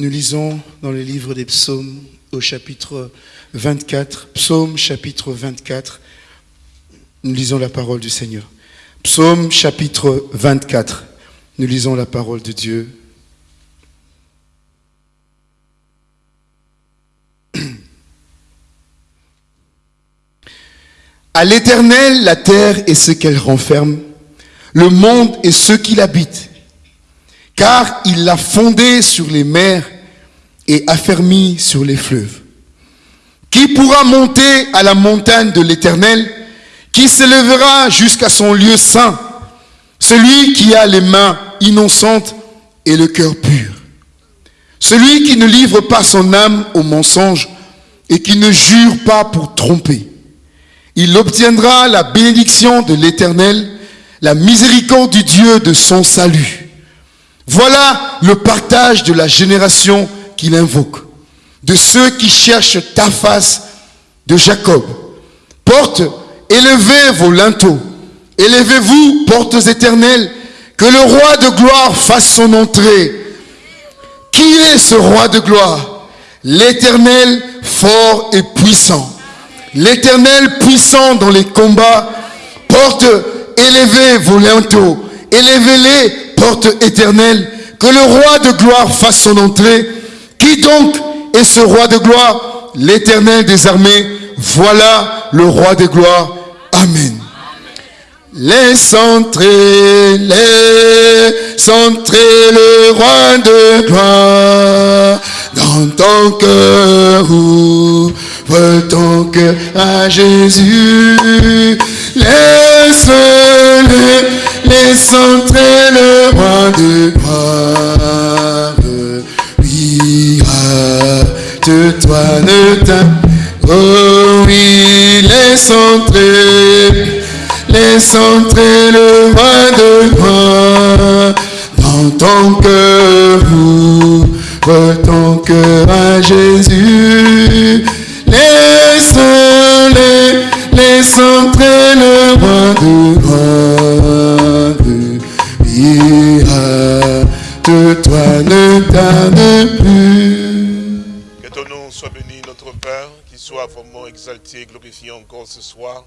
Nous lisons dans le livre des psaumes au chapitre 24, psaume chapitre 24, nous lisons la parole du Seigneur. Psaume chapitre 24, nous lisons la parole de Dieu. À l'éternel, la terre et ce qu'elle renferme, le monde et ceux qui l'habitent car il l'a fondé sur les mers et affermi sur les fleuves. Qui pourra monter à la montagne de l'Éternel Qui s'élèvera jusqu'à son lieu saint Celui qui a les mains innocentes et le cœur pur. Celui qui ne livre pas son âme au mensonge et qui ne jure pas pour tromper. Il obtiendra la bénédiction de l'Éternel, la miséricorde du Dieu de son salut. Voilà le partage de la génération qu'il invoque, de ceux qui cherchent ta face de Jacob. Porte, élevez vos linteaux, élevez-vous, portes éternelles, que le roi de gloire fasse son entrée. Qui est ce roi de gloire? L'éternel fort et puissant. L'éternel puissant dans les combats. Porte, élevez vos linteaux, élevez-les porte éternelle, que le roi de gloire fasse son entrée. Qui donc est ce roi de gloire? L'éternel des armées, voilà le roi de gloire. Amen. Laisse entrer, laisse entrer le roi de gloire dans ton cœur, ouvre ton cœur à Jésus. Laisse-le laisse entrer le roi de gloire. Oui, de toi ne t'as. Oh oui, laisse entrer, laisse entrer le roi de gloire dans ton cœur. Ouvre ton cœur à Jésus. Laisse, le laisse entrer le roi de gloire Que ton nom soit béni, notre Père, qu'il soit vraiment exalté, glorifié encore ce soir.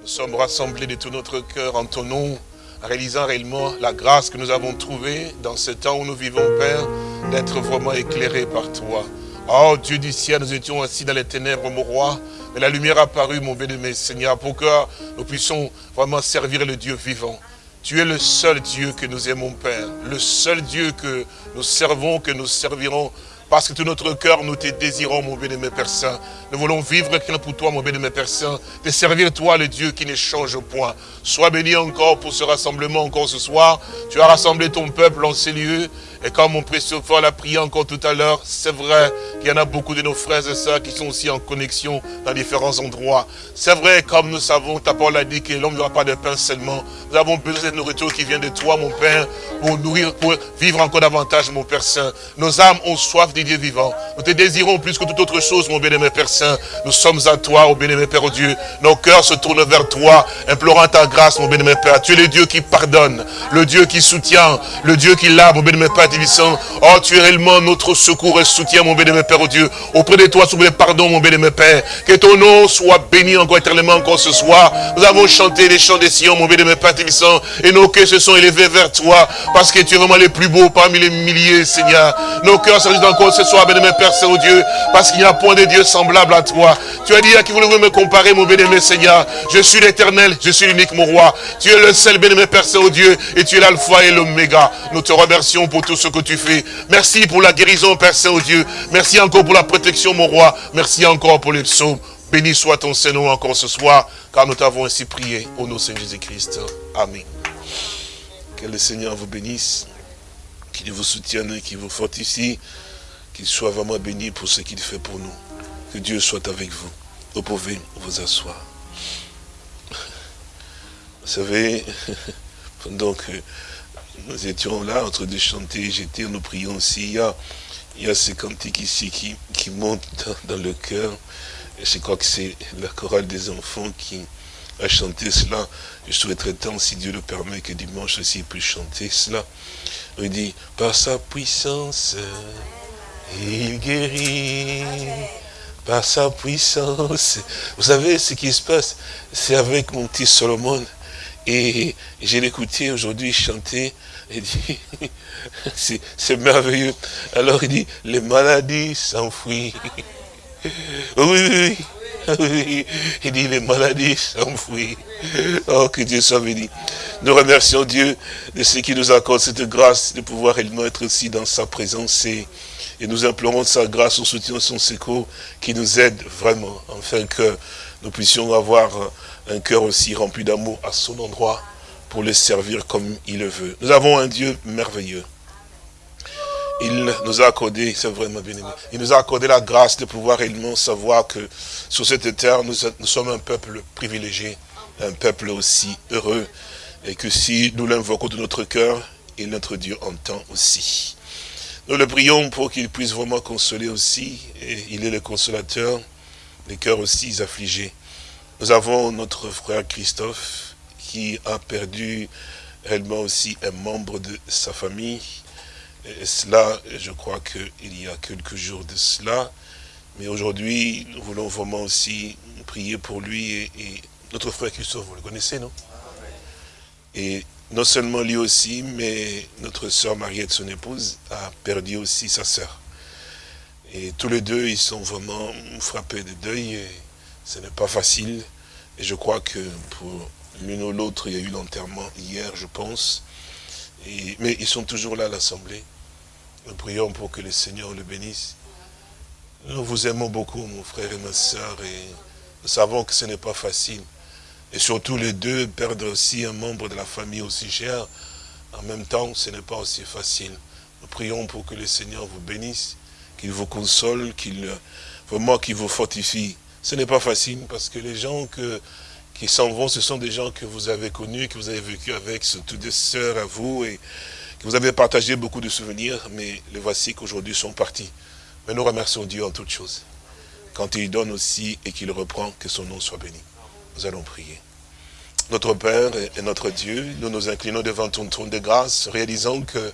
Nous sommes rassemblés de tout notre cœur en ton nom, réalisant réellement la grâce que nous avons trouvée dans ce temps où nous vivons, Père, d'être vraiment éclairés par toi. Oh Dieu du ciel, nous étions assis dans les ténèbres, mon roi, mais la lumière a paru, mon béni, Seigneur, pour que nous puissions vraiment servir le Dieu vivant. Tu es le seul Dieu que nous aimons, Père. Le seul Dieu que nous servons, que nous servirons. Parce que tout notre cœur, nous te désirons, mon bien-aimé Père. Nous voulons vivre quelqu'un pour toi, mon bien-aimé Père Saint. De servir toi, le Dieu qui ne change point. Sois béni encore pour ce rassemblement, encore ce soir. Tu as rassemblé ton peuple en ces lieux. Et comme mon précieux frère l'a prié encore tout à l'heure, c'est vrai qu'il y en a beaucoup de nos frères et sœurs qui sont aussi en connexion dans différents endroits. C'est vrai, comme nous savons, ta parole a dit que l'homme n'aura pas de pain seulement. Nous avons besoin de nourriture qui vient de toi, mon Père, pour nourrir, pour vivre encore davantage, mon Père Saint. Nos âmes ont soif du Dieu vivant. Nous te désirons plus que toute autre chose, mon bien-aimé Père Saint. Nous sommes à toi, au bien-aimé Père Dieu. Nos cœurs se tournent vers toi, implorant ta grâce, mon bien-aimé Père. Tu es le Dieu qui pardonne, le Dieu qui soutient, le Dieu qui lave, mon bien-aimé Père Oh, tu es réellement notre secours et soutien, mon béni, Père, oh Dieu. Auprès de toi, souviens pardon, mon béni, Père. Que ton nom soit béni encore éternellement encore ce soir. Nous avons chanté les chants des Sion, mon béni, Père, et nos cœurs se sont élevés vers toi, parce que tu es vraiment le plus beau parmi les milliers, Seigneur. Nos cœurs se encore ce soir, béni, Père, Saint, oh Dieu, parce qu'il n'y a point de Dieu semblable à toi. Tu as dit à qui voulez-vous me comparer, mon béni, Seigneur? Je suis l'éternel, je suis l'unique, mon roi. Tu es le seul, béni, Père, Saint, oh Dieu, et tu es l'alpha et l'oméga. Nous te remercions pour tout ce que tu fais. Merci pour la guérison, Père Saint-Dieu. Merci encore pour la protection, mon roi. Merci encore pour les psaumes. Béni soit ton Seigneur encore ce soir, car nous t'avons ainsi prié au nom de Saint Jésus-Christ. Amen. Que le Seigneur vous bénisse, qu'il vous soutienne, qu'il vous fortifie, qu'il soit vraiment béni pour ce qu'il fait pour nous. Que Dieu soit avec vous. Vous pouvez vous asseoir. Vous savez, pendant que nous étions là en train de chanter, j'étais, nous prions aussi. Il y a, il y a ces cantiques ici qui, qui montent dans, le cœur. Je crois que c'est la chorale des enfants qui a chanté cela. Je souhaiterais tant, si Dieu le permet, que dimanche aussi il puisse chanter cela. Il dit, par sa puissance Il guérit par sa puissance. Vous savez ce qui se passe C'est avec mon petit Solomon. Et j'ai l'écouté aujourd'hui chanter. Il dit, c'est merveilleux. Alors il dit, les maladies s'enfuient. Oui, oui, oui. Il dit, les maladies s'enfuient. Oh, que Dieu soit béni. Nous remercions Dieu de ce qui nous accorde cette grâce de pouvoir réellement être aussi dans sa présence. Et, et nous implorons sa grâce, son soutien, son secours, qui nous aide vraiment, afin que nous puissions avoir un cœur aussi rempli d'amour à son endroit, pour le servir comme il le veut. Nous avons un Dieu merveilleux. Il nous a accordé, c'est vraiment bien aimé, il nous a accordé la grâce de pouvoir réellement savoir que sur cette terre, nous, sommes un peuple privilégié, un peuple aussi heureux, et que si nous l'invoquons de notre cœur, notre Dieu entend aussi. Nous le prions pour qu'il puisse vraiment consoler aussi, et il est le consolateur, des cœurs aussi affligés. Nous avons notre frère Christophe, qui a perdu réellement aussi un membre de sa famille. Et cela, je crois qu'il y a quelques jours de cela. Mais aujourd'hui, nous voulons vraiment aussi prier pour lui et, notre frère Christophe, vous le connaissez, non? Et non seulement lui aussi, mais notre soeur Mariette, son épouse, a perdu aussi sa sœur. Et tous les deux, ils sont vraiment frappés de deuil. Et ce n'est pas facile. Et je crois que pour l'une ou l'autre, il y a eu l'enterrement hier, je pense. mais ils sont toujours là l'Assemblée. Nous prions pour que le Seigneur le bénisse. Nous vous aimons beaucoup, mon frère et ma soeur, et nous savons que ce n'est pas facile. Et surtout les deux perdre aussi un membre de la famille aussi cher, en même temps, ce n'est pas aussi facile. Nous prions pour que le Seigneur vous bénisse, qu'il vous console, qu'il qu'il vous fortifie. Ce n'est pas facile parce que les gens que qui s'en vont, ce sont des gens que vous avez connus, que vous avez vécu avec, surtout des sœurs à vous, et que vous avez partagé beaucoup de souvenirs, mais les voici qu'aujourd'hui sont partis. Mais nous remercions Dieu en toutes choses. Quand il donne aussi et qu'il reprend, que son nom soit béni. Nous allons prier. Notre Père et notre Dieu, nous nous inclinons devant ton trône de grâce, réalisant que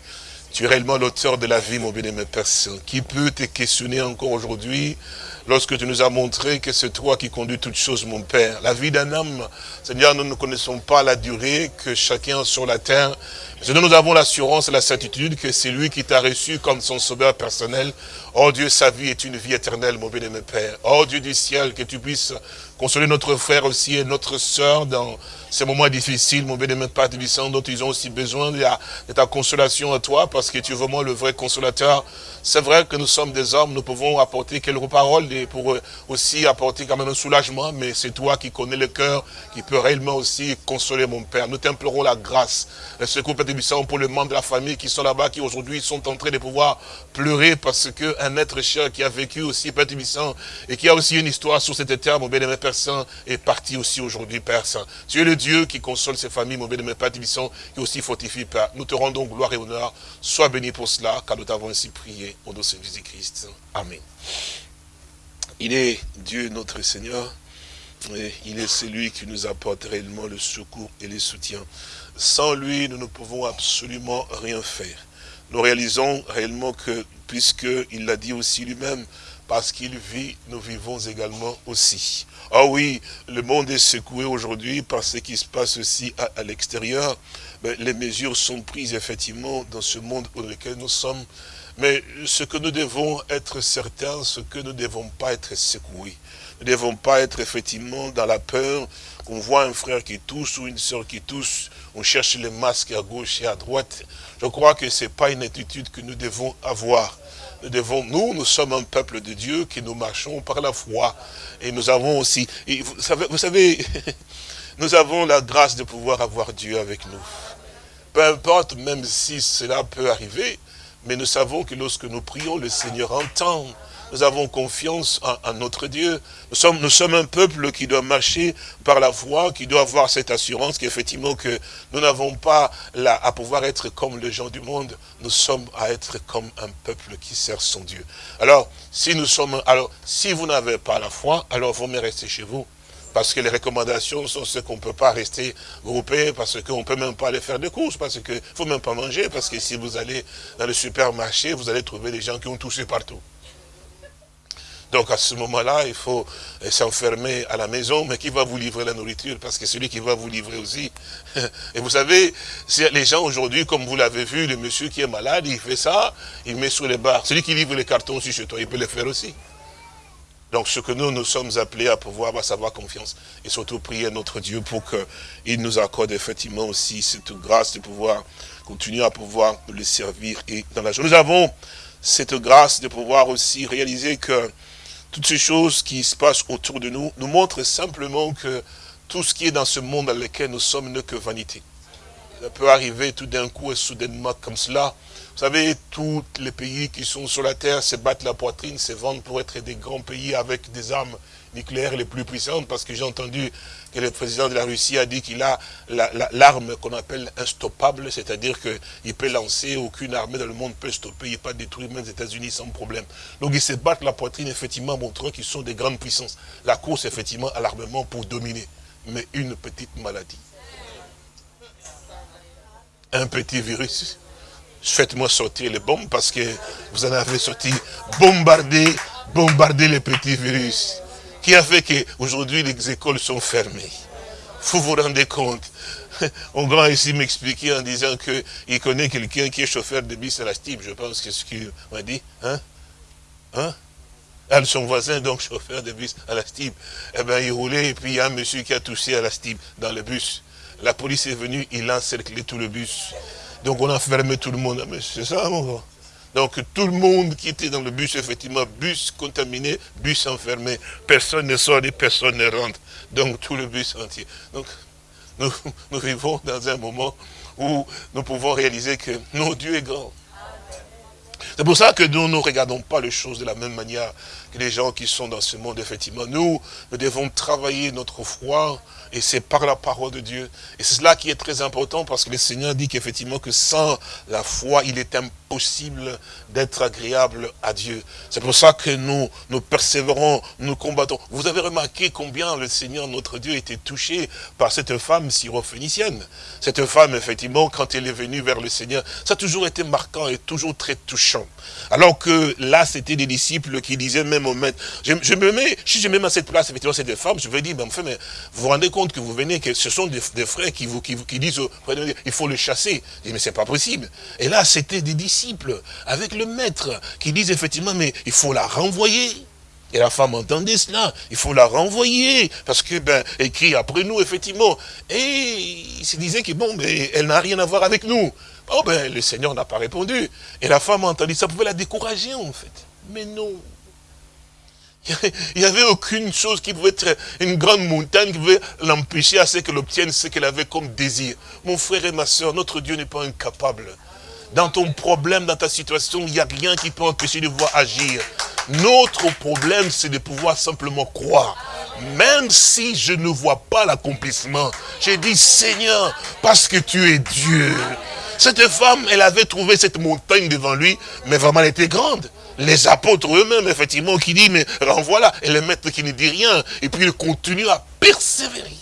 tu es réellement l'auteur de la vie, mon bien-aimé Père Qui peut te questionner encore aujourd'hui lorsque tu nous as montré que c'est toi qui conduis toutes choses, mon Père. La vie d'un homme, Seigneur, nous ne connaissons pas la durée que chacun sur la terre. Seigneur, nous avons l'assurance et la certitude que c'est lui qui t'a reçu comme son sauveur personnel. Oh Dieu, sa vie est une vie éternelle, mon bien-aimé Père. Oh Dieu du ciel, que tu puisses consoler notre frère aussi et notre sœur dans ces moments difficiles, mon bien-aimé Père dont ils ont aussi besoin de ta consolation à toi, parce que tu es vraiment le vrai consolateur. C'est vrai que nous sommes des hommes, nous pouvons apporter quelques paroles pour aussi apporter quand même un soulagement, mais c'est toi qui connais le cœur, qui peut réellement aussi consoler mon Père. Nous t'implorons la grâce, le secours Père pour les membres de la famille qui sont là-bas, qui aujourd'hui sont en train de pouvoir pleurer parce qu'un être cher qui a vécu aussi Père et qui a aussi une histoire sur cette terre, mon bien-aimé Père Saint, est parti aussi aujourd'hui, Père Saint. Tu es le Dieu qui console ses familles, mon bien-aimé Père qui aussi fortifie, Père. Nous te rendons gloire et honneur. Sois béni pour cela, car nous t'avons ainsi prié au nom de Jésus-Christ. Amen. Il est Dieu notre Seigneur. Et il est celui qui nous apporte réellement le secours et le soutien. Sans lui, nous ne pouvons absolument rien faire. Nous réalisons réellement que, puisqu'il l'a dit aussi lui-même, parce qu'il vit, nous vivons également aussi. Ah oui, le monde est secoué aujourd'hui par ce qui se passe aussi à, l'extérieur. Les mesures sont prises effectivement dans ce monde dans lequel nous sommes. Mais ce que nous devons être certains, ce que nous ne devons pas être secoués. Nous ne devons pas être effectivement dans la peur qu'on voit un frère qui tousse ou une soeur qui tousse. On cherche les masques à gauche et à droite. Je crois que ce n'est pas une attitude que nous devons avoir. Nous devons, nous, nous sommes un peuple de Dieu qui nous marchons par la foi. Et nous avons aussi, vous savez, vous savez nous avons la grâce de pouvoir avoir Dieu avec nous. Peu importe, même si cela peut arriver, mais nous savons que lorsque nous prions, le Seigneur entend. Nous avons confiance en, notre Dieu. Nous sommes, un peuple qui doit marcher par la foi, qui doit avoir cette assurance qu'effectivement que nous n'avons pas là à pouvoir être comme les gens du monde. Nous sommes à être comme un peuple qui sert son Dieu. Alors, si nous sommes, alors, si vous n'avez pas la foi, alors vous me restez chez vous. Parce que les recommandations sont ce qu'on ne peut pas rester groupé, parce qu'on ne peut même pas aller faire des courses, parce qu'il ne faut même pas manger, parce que si vous allez dans le supermarché, vous allez trouver des gens qui ont touché partout. Donc à ce moment-là, il faut s'enfermer à la maison, mais qui va vous livrer la nourriture? Parce que celui qui va vous livrer aussi. Et vous savez, les gens aujourd'hui, comme vous l'avez vu, le monsieur qui est malade, il fait ça, il met sur les barres. Celui qui livre les cartons aussi chez toi, il peut le faire aussi. Donc ce que nous, nous sommes appelés à pouvoir à savoir confiance et surtout prier notre Dieu pour qu'il nous accorde effectivement aussi cette grâce de pouvoir continuer à pouvoir le servir et dans la joie. Nous avons cette grâce de pouvoir aussi réaliser que toutes ces choses qui se passent autour de nous nous montrent simplement que tout ce qui est dans ce monde dans lequel nous sommes n'est que vanité. Ça peut arriver tout d'un coup et soudainement comme cela. Vous savez, tous les pays qui sont sur la terre se battent la poitrine, se vendent pour être des grands pays avec des armes nucléaires les plus puissantes, parce que j'ai entendu que le président de la Russie a dit qu'il a l'arme qu'on appelle instoppable, c'est-à-dire qu'il peut lancer, aucune armée dans le monde peut stopper, il pas détruire même les États-Unis sans problème. Donc ils se battent la poitrine, effectivement, montrant qu'ils sont des grandes puissances. La course, effectivement, à l'armement pour dominer. Mais une petite maladie. Un petit virus. Faites-moi sortir les bombes parce que vous en avez sorti. Bombarder, bombarder les petits virus qui a fait qu'aujourd'hui les écoles sont fermées. Vous vous rendez compte? On grand ici m'expliquer en disant qu'il connaît quelqu'un qui est chauffeur de bus à la STIB, je pense que ce qu'il m'a dit. Hein? Hein? Ah, son voisin, donc chauffeur de bus à la STIB. Eh bien, il roulait et puis il y a un monsieur qui a touché à la STIB dans le bus. La police est venue, il a encerclé tout le bus. Donc on a fermé tout le monde. Ah, c'est ça, mon gars donc tout le monde qui était dans le bus, effectivement, bus contaminé, bus enfermé. Personne ne sort et personne ne rentre. Donc tout le bus entier. Donc nous, vivons dans un moment où nous pouvons réaliser que notre Dieu est grand. C'est pour ça que nous ne regardons pas les choses de la même manière que les gens qui sont dans ce monde, effectivement. Nous, nous devons travailler notre foi, et c'est par la parole de Dieu. Et c'est cela qui est très important, parce que le Seigneur dit qu'effectivement, que sans la foi, il est impossible possible d'être agréable à Dieu. C'est pour ça que nous, nous persévérons, nous combattons. Vous avez remarqué combien le Seigneur, notre Dieu, était touché par cette femme syrophénicienne. Cette femme, effectivement, quand elle est venue vers le Seigneur, ça a toujours été marquant et toujours très touchant. Alors que là, c'était des disciples qui disaient même au maître, je, me mets, si je me mets à cette place, effectivement, cette femme, je vais dire, mais enfin, mais vous vous rendez compte que vous venez, que ce sont des, frères qui vous, qui, disent, il faut le chasser. Je dis, mais c'est pas possible. Et là, c'était des disciples avec le maître, qui disent effectivement, mais il faut la renvoyer. Et la femme entendait cela, il faut la renvoyer, parce que, ben, crie après nous, effectivement. Et il se disait que, bon, mais elle n'a rien à voir avec nous. Oh, ben, le Seigneur n'a pas répondu. Et la femme a entendu, ça pouvait la décourager, en fait. Mais non. Il n'y avait aucune chose qui pouvait être une grande montagne qui pouvait l'empêcher à ce qu'elle obtienne ce qu'elle avait comme désir. Mon frère et ma soeur, notre Dieu n'est pas incapable dans ton problème, dans ta situation, il n'y a rien qui peut empêcher de voir agir. Notre problème, c'est de pouvoir simplement croire. Même si je ne vois pas l'accomplissement, j'ai dit, Seigneur, parce que tu es Dieu. Cette femme, elle avait trouvé cette montagne devant lui, mais vraiment elle était grande. Les apôtres eux-mêmes, effectivement, qui disent, mais renvoie-la. Et le maître qui ne dit rien. Et puis il continue à persévérer.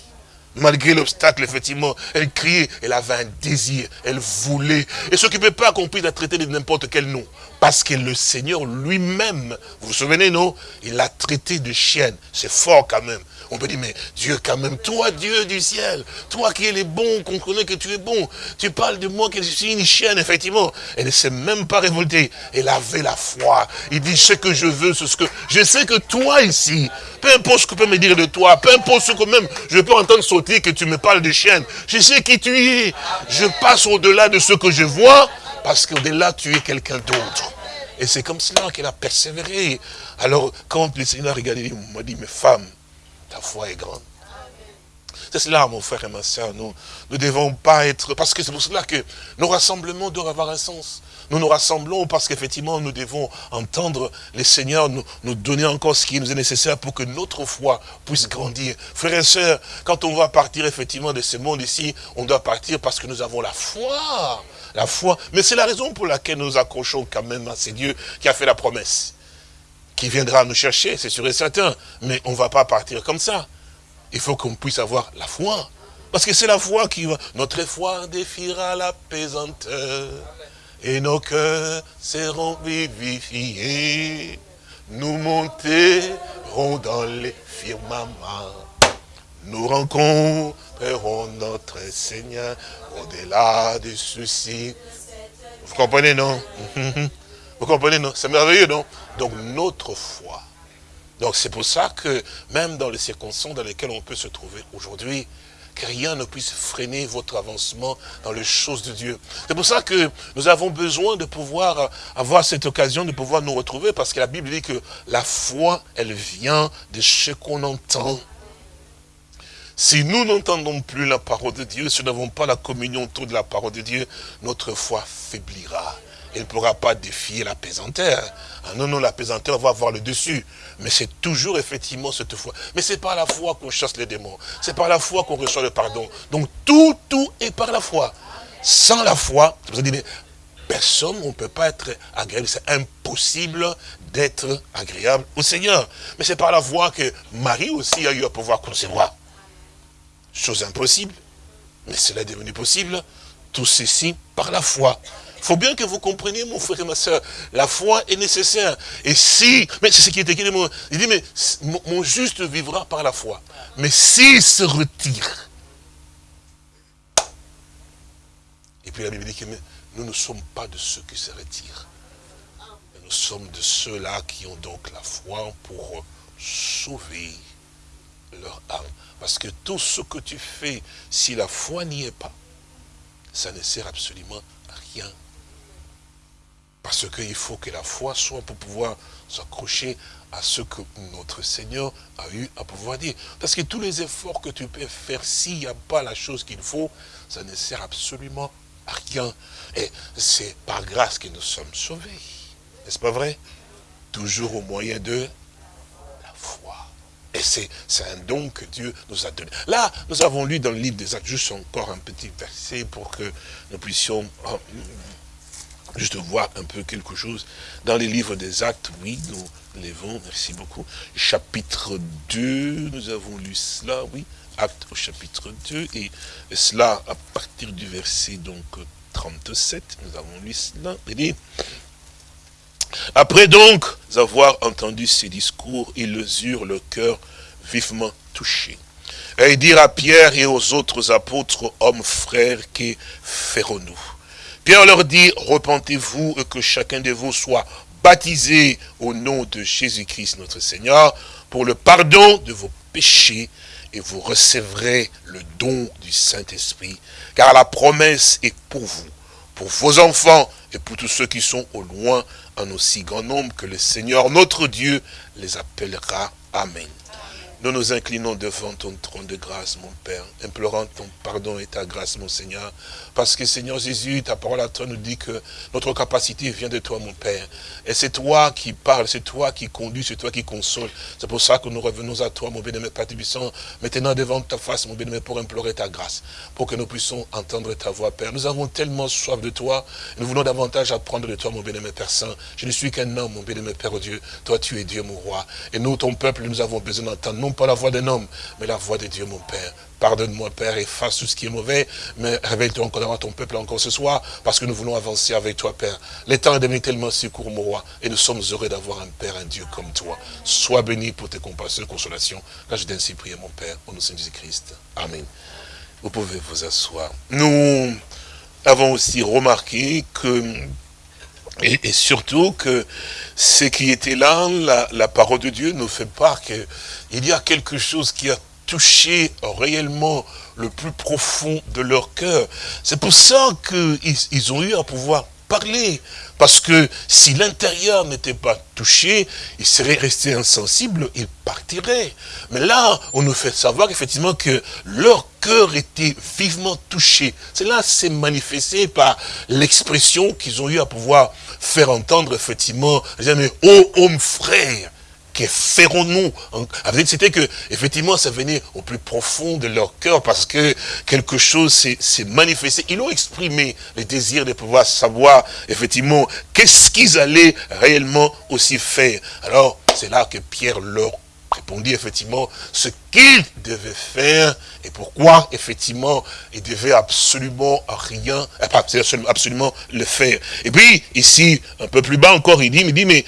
Malgré l'obstacle, effectivement, elle criait, elle avait un désir, elle voulait. Et ce qui ne peut pas accomplir la traiter de n'importe quel nom. Parce que le Seigneur lui-même, vous vous souvenez, non? Il l'a traité de chienne. C'est fort quand même. On peut dire, mais Dieu quand même, toi Dieu du ciel, toi qui es le bon, qu'on connaît que tu es bon, tu parles de moi que je suis une chienne, effectivement. Elle ne s'est même pas révoltée. Elle avait la foi. Il dit, ce que je veux, c'est ce que... Je sais que toi ici, peu importe ce que tu peux me dire de toi, peu importe ce que même je peux entendre sauter que tu me parles de chienne, je sais qui tu es. Je passe au-delà de ce que je vois, parce qu'au-delà, tu es quelqu'un d'autre. Et c'est comme cela qu'elle a persévéré. Alors, quand le Seigneur a regardé, il m'a dit, mes femmes, ta foi est grande. C'est cela, mon frère et ma soeur. Nous ne devons pas être... Parce que c'est pour cela que nos rassemblements doivent avoir un sens. Nous nous rassemblons parce qu'effectivement, nous devons entendre les seigneurs nous, donner encore ce qui nous est nécessaire pour que notre foi puisse grandir. Frères et sœurs, quand on va partir effectivement de ce monde ici, on doit partir parce que nous avons la foi. La foi. Mais c'est la raison pour laquelle nous accrochons quand même à ce Dieu qui a fait la promesse qui viendra nous chercher, c'est sûr et certain. Mais on ne va pas partir comme ça. il faut qu'on puisse avoir la foi. Parce que c'est la foi qui va... Notre foi défiera la pesanteur. Et nos cœurs seront vivifiés. Nous monterons dans les firmaments. Nous rencontrerons notre Seigneur au-delà de ceci. Vous comprenez, non? Vous comprenez, non? C'est merveilleux, non? Donc, notre foi. Donc, c'est pour ça que, même dans les circonstances dans lesquelles on peut se trouver aujourd'hui, que rien ne puisse freiner votre avancement dans les choses de Dieu. C'est pour ça que nous avons besoin de pouvoir avoir cette occasion de pouvoir nous retrouver, parce que la Bible dit que la foi, elle vient de ce qu'on entend. Si nous n'entendons plus la parole de Dieu, si nous n'avons pas la communion autour de la parole de Dieu, notre foi faiblira. Elle ne pourra pas défier la pesanteur. Ah non, non, la pesanteur va avoir le dessus. Mais c'est toujours effectivement cette foi. Mais c'est par la foi qu'on chasse les démons. C'est par la foi qu'on reçoit le pardon. Donc tout, tout est par la foi. Sans la foi, personne, on ne peut pas être agréable. C'est impossible d'être agréable au Seigneur. Mais c'est par la foi que Marie aussi a eu à pouvoir concevoir. Chose impossible. Mais cela est devenu possible. Tout ceci par la foi. Il faut bien que vous compreniez, mon frère et ma soeur, la foi est nécessaire. Et si, mais c'est ce qui est écrit, il dit, mais mon juste vivra par la foi. Mais s'il se retire, et puis la Bible dit que nous ne sommes pas de ceux qui se retirent. Nous sommes de ceux-là qui ont donc la foi pour sauver leur âme. Parce que tout ce que tu fais, si la foi n'y est pas, ça ne sert absolument à rien. Parce qu'il faut que la foi soit pour pouvoir s'accrocher à ce que notre Seigneur a eu à pouvoir dire. Parce que tous les efforts que tu peux faire, s'il n'y a pas la chose qu'il faut, ça ne sert absolument à rien. Et c'est par grâce que nous sommes sauvés. N'est-ce pas vrai? Toujours au moyen de la foi. Et c'est un don que Dieu nous a donné. Là, nous avons lu dans le livre des actes, juste encore un petit verset pour que nous puissions oh, juste voir un peu quelque chose. Dans les livres des actes, oui, nous levons, merci beaucoup. Chapitre 2, nous avons lu cela, oui, acte au chapitre 2, et cela à partir du verset donc 37, nous avons lu cela, il après donc avoir entendu ces discours, ils eurent le cœur vivement touché. Et ils dirent à Pierre et aux autres apôtres, hommes frères, que ferons-nous? Pierre leur dit, repentez-vous et que chacun de vous soit baptisé au nom de Jésus-Christ notre Seigneur pour le pardon de vos péchés et vous recevrez le don du Saint-Esprit. Car la promesse est pour vous, pour vos enfants et pour tous ceux qui sont au loin, en aussi grand nombre que le Seigneur notre Dieu les appellera. Amen. Nous nous inclinons devant ton trône de grâce, mon Père, implorant ton pardon et ta grâce, mon Seigneur. Parce que, Seigneur Jésus, ta parole à toi nous dit que notre capacité vient de toi, mon Père. Et c'est toi qui parles, c'est toi qui conduis, c'est toi qui console. C'est pour ça que nous revenons à toi, mon bien-aimé Père Tibissant, maintenant devant ta face, mon bien-aimé, pour implorer ta grâce, pour que nous puissions entendre ta voix, Père. Nous avons tellement soif de toi, nous voulons davantage apprendre de toi, mon bien-aimé Père Saint. Je ne suis qu'un homme, mon bien-aimé Père Dieu. Toi, tu es Dieu, mon roi. Et nous, ton peuple, nous avons besoin d'entendre pas la voix d'un homme, mais la voix de Dieu, mon Père. Pardonne-moi, Père, et fasse tout ce qui est mauvais, mais réveille-toi encore devant ton peuple encore ce soir, parce que nous voulons avancer avec toi, Père. Le temps est devenu tellement secours, mon roi, et nous sommes heureux d'avoir un Père, un Dieu comme toi. Sois béni pour tes compassions et consolations. Là, je t'ai ainsi prier, mon Père, au nom de Jésus-Christ. Amen. Vous pouvez vous asseoir. Nous avons aussi remarqué que et, surtout que ce qui était là, la, parole de Dieu nous fait part qu'il y a quelque chose qui a touché réellement le plus profond de leur cœur. C'est pour ça qu'ils ils ont eu à pouvoir parler. Parce que si l'intérieur n'était pas touché, il serait resté insensible, il partirait. Mais là, on nous fait savoir effectivement que leur cœur était vivement touché. Cela s'est manifesté par l'expression qu'ils ont eu à pouvoir faire entendre effectivement, oh homme frère, que ferons-nous C'était que, effectivement, ça venait au plus profond de leur cœur parce que quelque chose s'est manifesté. Ils ont exprimé le désir de pouvoir savoir, effectivement, qu'est-ce qu'ils allaient réellement aussi faire. Alors, c'est là que Pierre leur répondit effectivement ce qu'il devait faire et pourquoi effectivement il devait absolument rien, absolument le faire. Et puis ici, un peu plus bas encore, il dit, il dit mais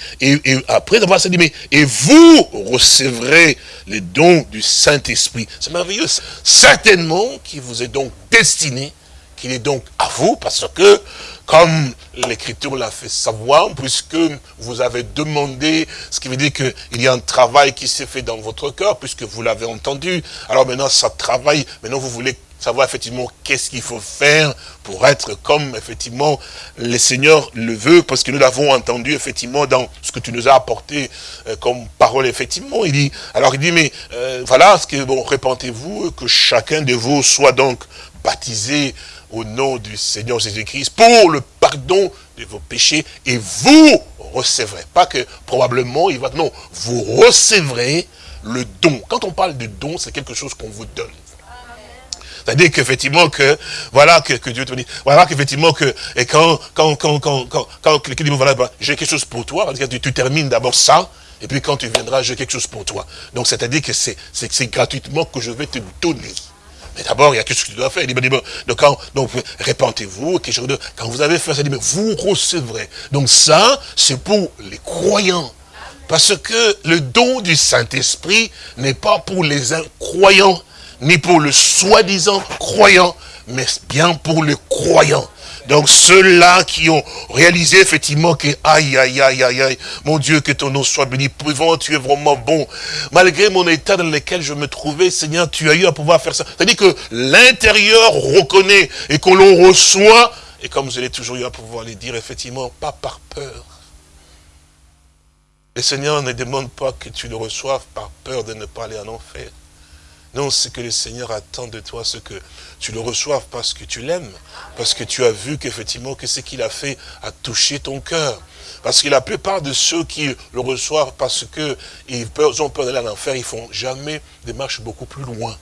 après avoir ça, dit mais et vous recevrez les dons du Saint-Esprit. C'est merveilleux. Certainement qui vous est donc destiné, qu'il est donc à vous, parce que comme l'Écriture l'a fait savoir, puisque vous avez demandé, ce qui veut dire qu'il y a un travail qui s'est fait dans votre cœur, puisque vous l'avez entendu. Alors maintenant, ça travaille, maintenant vous voulez savoir effectivement qu'est-ce qu'il faut faire pour être comme effectivement le Seigneur le veut, parce que nous l'avons entendu effectivement dans ce que tu nous as apporté euh, comme parole effectivement. Il dit, alors il dit, mais euh, voilà, ce que bon, répentez-vous, que chacun de vous soit donc baptisé au nom du Seigneur Jésus-Christ pour le pardon de vos péchés et vous recevrez. Pas que probablement il va, non, vous recevrez le don. Quand on parle de don, c'est quelque chose qu'on vous donne. C'est-à-dire qu'effectivement que, voilà, que, Dieu te dit, voilà qu'effectivement que, et quand, quand, quand, quand, quand, quand quelqu'un dit, voilà, bah, j'ai quelque chose pour toi, que tu, tu termines d'abord ça, et puis quand tu viendras, j'ai quelque chose pour toi. Donc c'est-à-dire que c'est gratuitement que je vais te donner. Mais d'abord, il y a quelque chose que tu dois faire. Il dit, donc, quand, donc répentez-vous, quand vous avez fait ça, il dit, vous recevrez. Donc ça, c'est pour les croyants. Parce que le don du Saint-Esprit n'est pas pour les incroyants, ni pour le soi-disant croyant, mais bien pour les croyants. Donc ceux-là qui ont réalisé effectivement que, aïe, aïe, aïe, aïe, aïe, mon Dieu, que ton nom soit béni, pouvant, tu es vraiment bon. Malgré mon état dans lequel je me trouvais, Seigneur, tu as eu à pouvoir faire ça. C'est-à-dire que l'intérieur reconnaît et que l'on reçoit, et comme je l'ai toujours eu à pouvoir le dire, effectivement, pas par peur. Le Seigneur ne demande pas que tu le reçoives par peur de ne pas aller en enfer. Non, ce que le Seigneur attend de toi, c'est que tu le reçoives parce que tu l'aimes, parce que tu as vu qu'effectivement, que ce qu'il a fait a touché ton cœur. Parce que la plupart de ceux qui le reçoivent parce qu'ils ont peur d'aller en enfer, ils font jamais des marches beaucoup plus loin.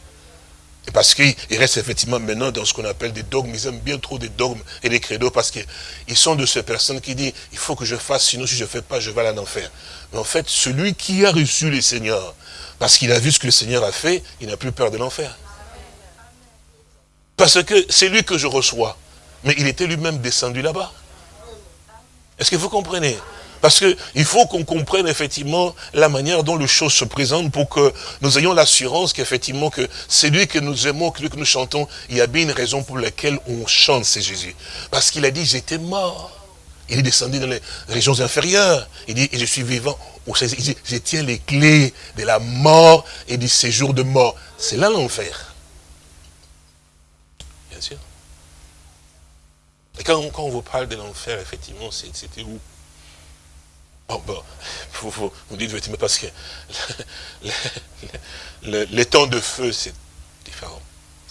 Et parce qu'ils restent effectivement maintenant dans ce qu'on appelle des dogmes. Ils aiment bien trop des dogmes et des credos parce qu'ils sont de ces personnes qui disent, il faut que je fasse, sinon si je ne fais pas, je vais aller en enfer. Mais en fait, celui qui a reçu le Seigneur, parce qu'il a vu ce que le Seigneur a fait, il n'a plus peur de l'enfer. Parce que c'est lui que je reçois. Mais il était lui-même descendu là-bas. Est-ce que vous comprenez? Parce qu'il faut qu'on comprenne effectivement la manière dont les choses se présentent pour que nous ayons l'assurance qu'effectivement que c'est lui que nous aimons, que que nous chantons, il y a bien une raison pour laquelle on chante, c'est Jésus. Parce qu'il a dit, j'étais mort. Il est descendu dans les régions inférieures. Il dit, et je suis vivant. Il dit, je tiens les clés de la mort et du séjour de mort. C'est là l'enfer. Bien sûr. Et quand, on vous parle de l'enfer, effectivement, c'était où? Bon, bon, vous, vous, dites, mais parce que les temps de feu, c'est différent.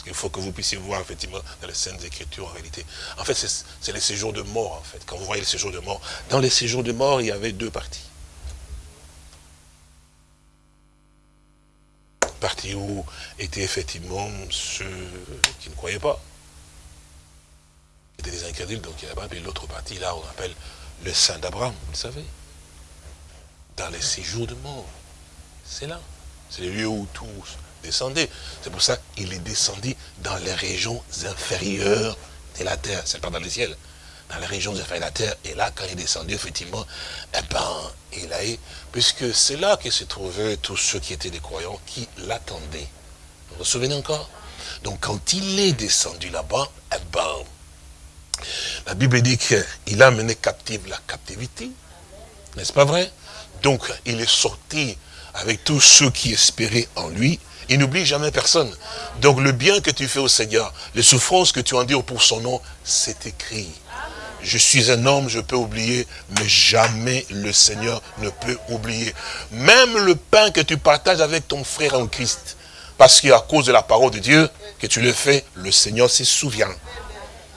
Il faut que vous puissiez voir, effectivement, dans les scènes d'écriture, en réalité. En fait, c'est les séjours de mort, en fait. Quand vous voyez les séjours de mort, dans les séjours de mort, il y avait deux parties. Partie où étaient effectivement ceux qui ne croyaient pas. C'était des incrédules, donc il y avait l'autre partie, là, on appelle le Saint d'Abraham, vous le savez. Dans les séjours de mort. C'est là. C'est les lieux où tous descendait. C'est pour ça qu'il est descendu dans les régions inférieures de la terre. C'est pas dans le ciel. Dans les régions inférieures de la terre. Et là, quand il est descendu, effectivement, eh ben, il a eu, puisque c'est là que se trouvaient tous ceux qui étaient des croyants qui l'attendaient. Vous vous souvenez encore? Donc, quand il est descendu là-bas, eh ben, la Bible dit qu'il a mené captive la captivité. N'est-ce pas vrai? Donc, il est sorti avec tous ceux qui espéraient en lui, il n'oublie jamais personne. Donc le bien que tu fais au Seigneur, les souffrances que tu endures pour son nom, c'est écrit. Je suis un homme, je peux oublier, mais jamais le Seigneur ne peut oublier. Même le pain que tu partages avec ton frère en Christ, parce qu'à cause de la parole de Dieu que tu le fais, le Seigneur se souvient.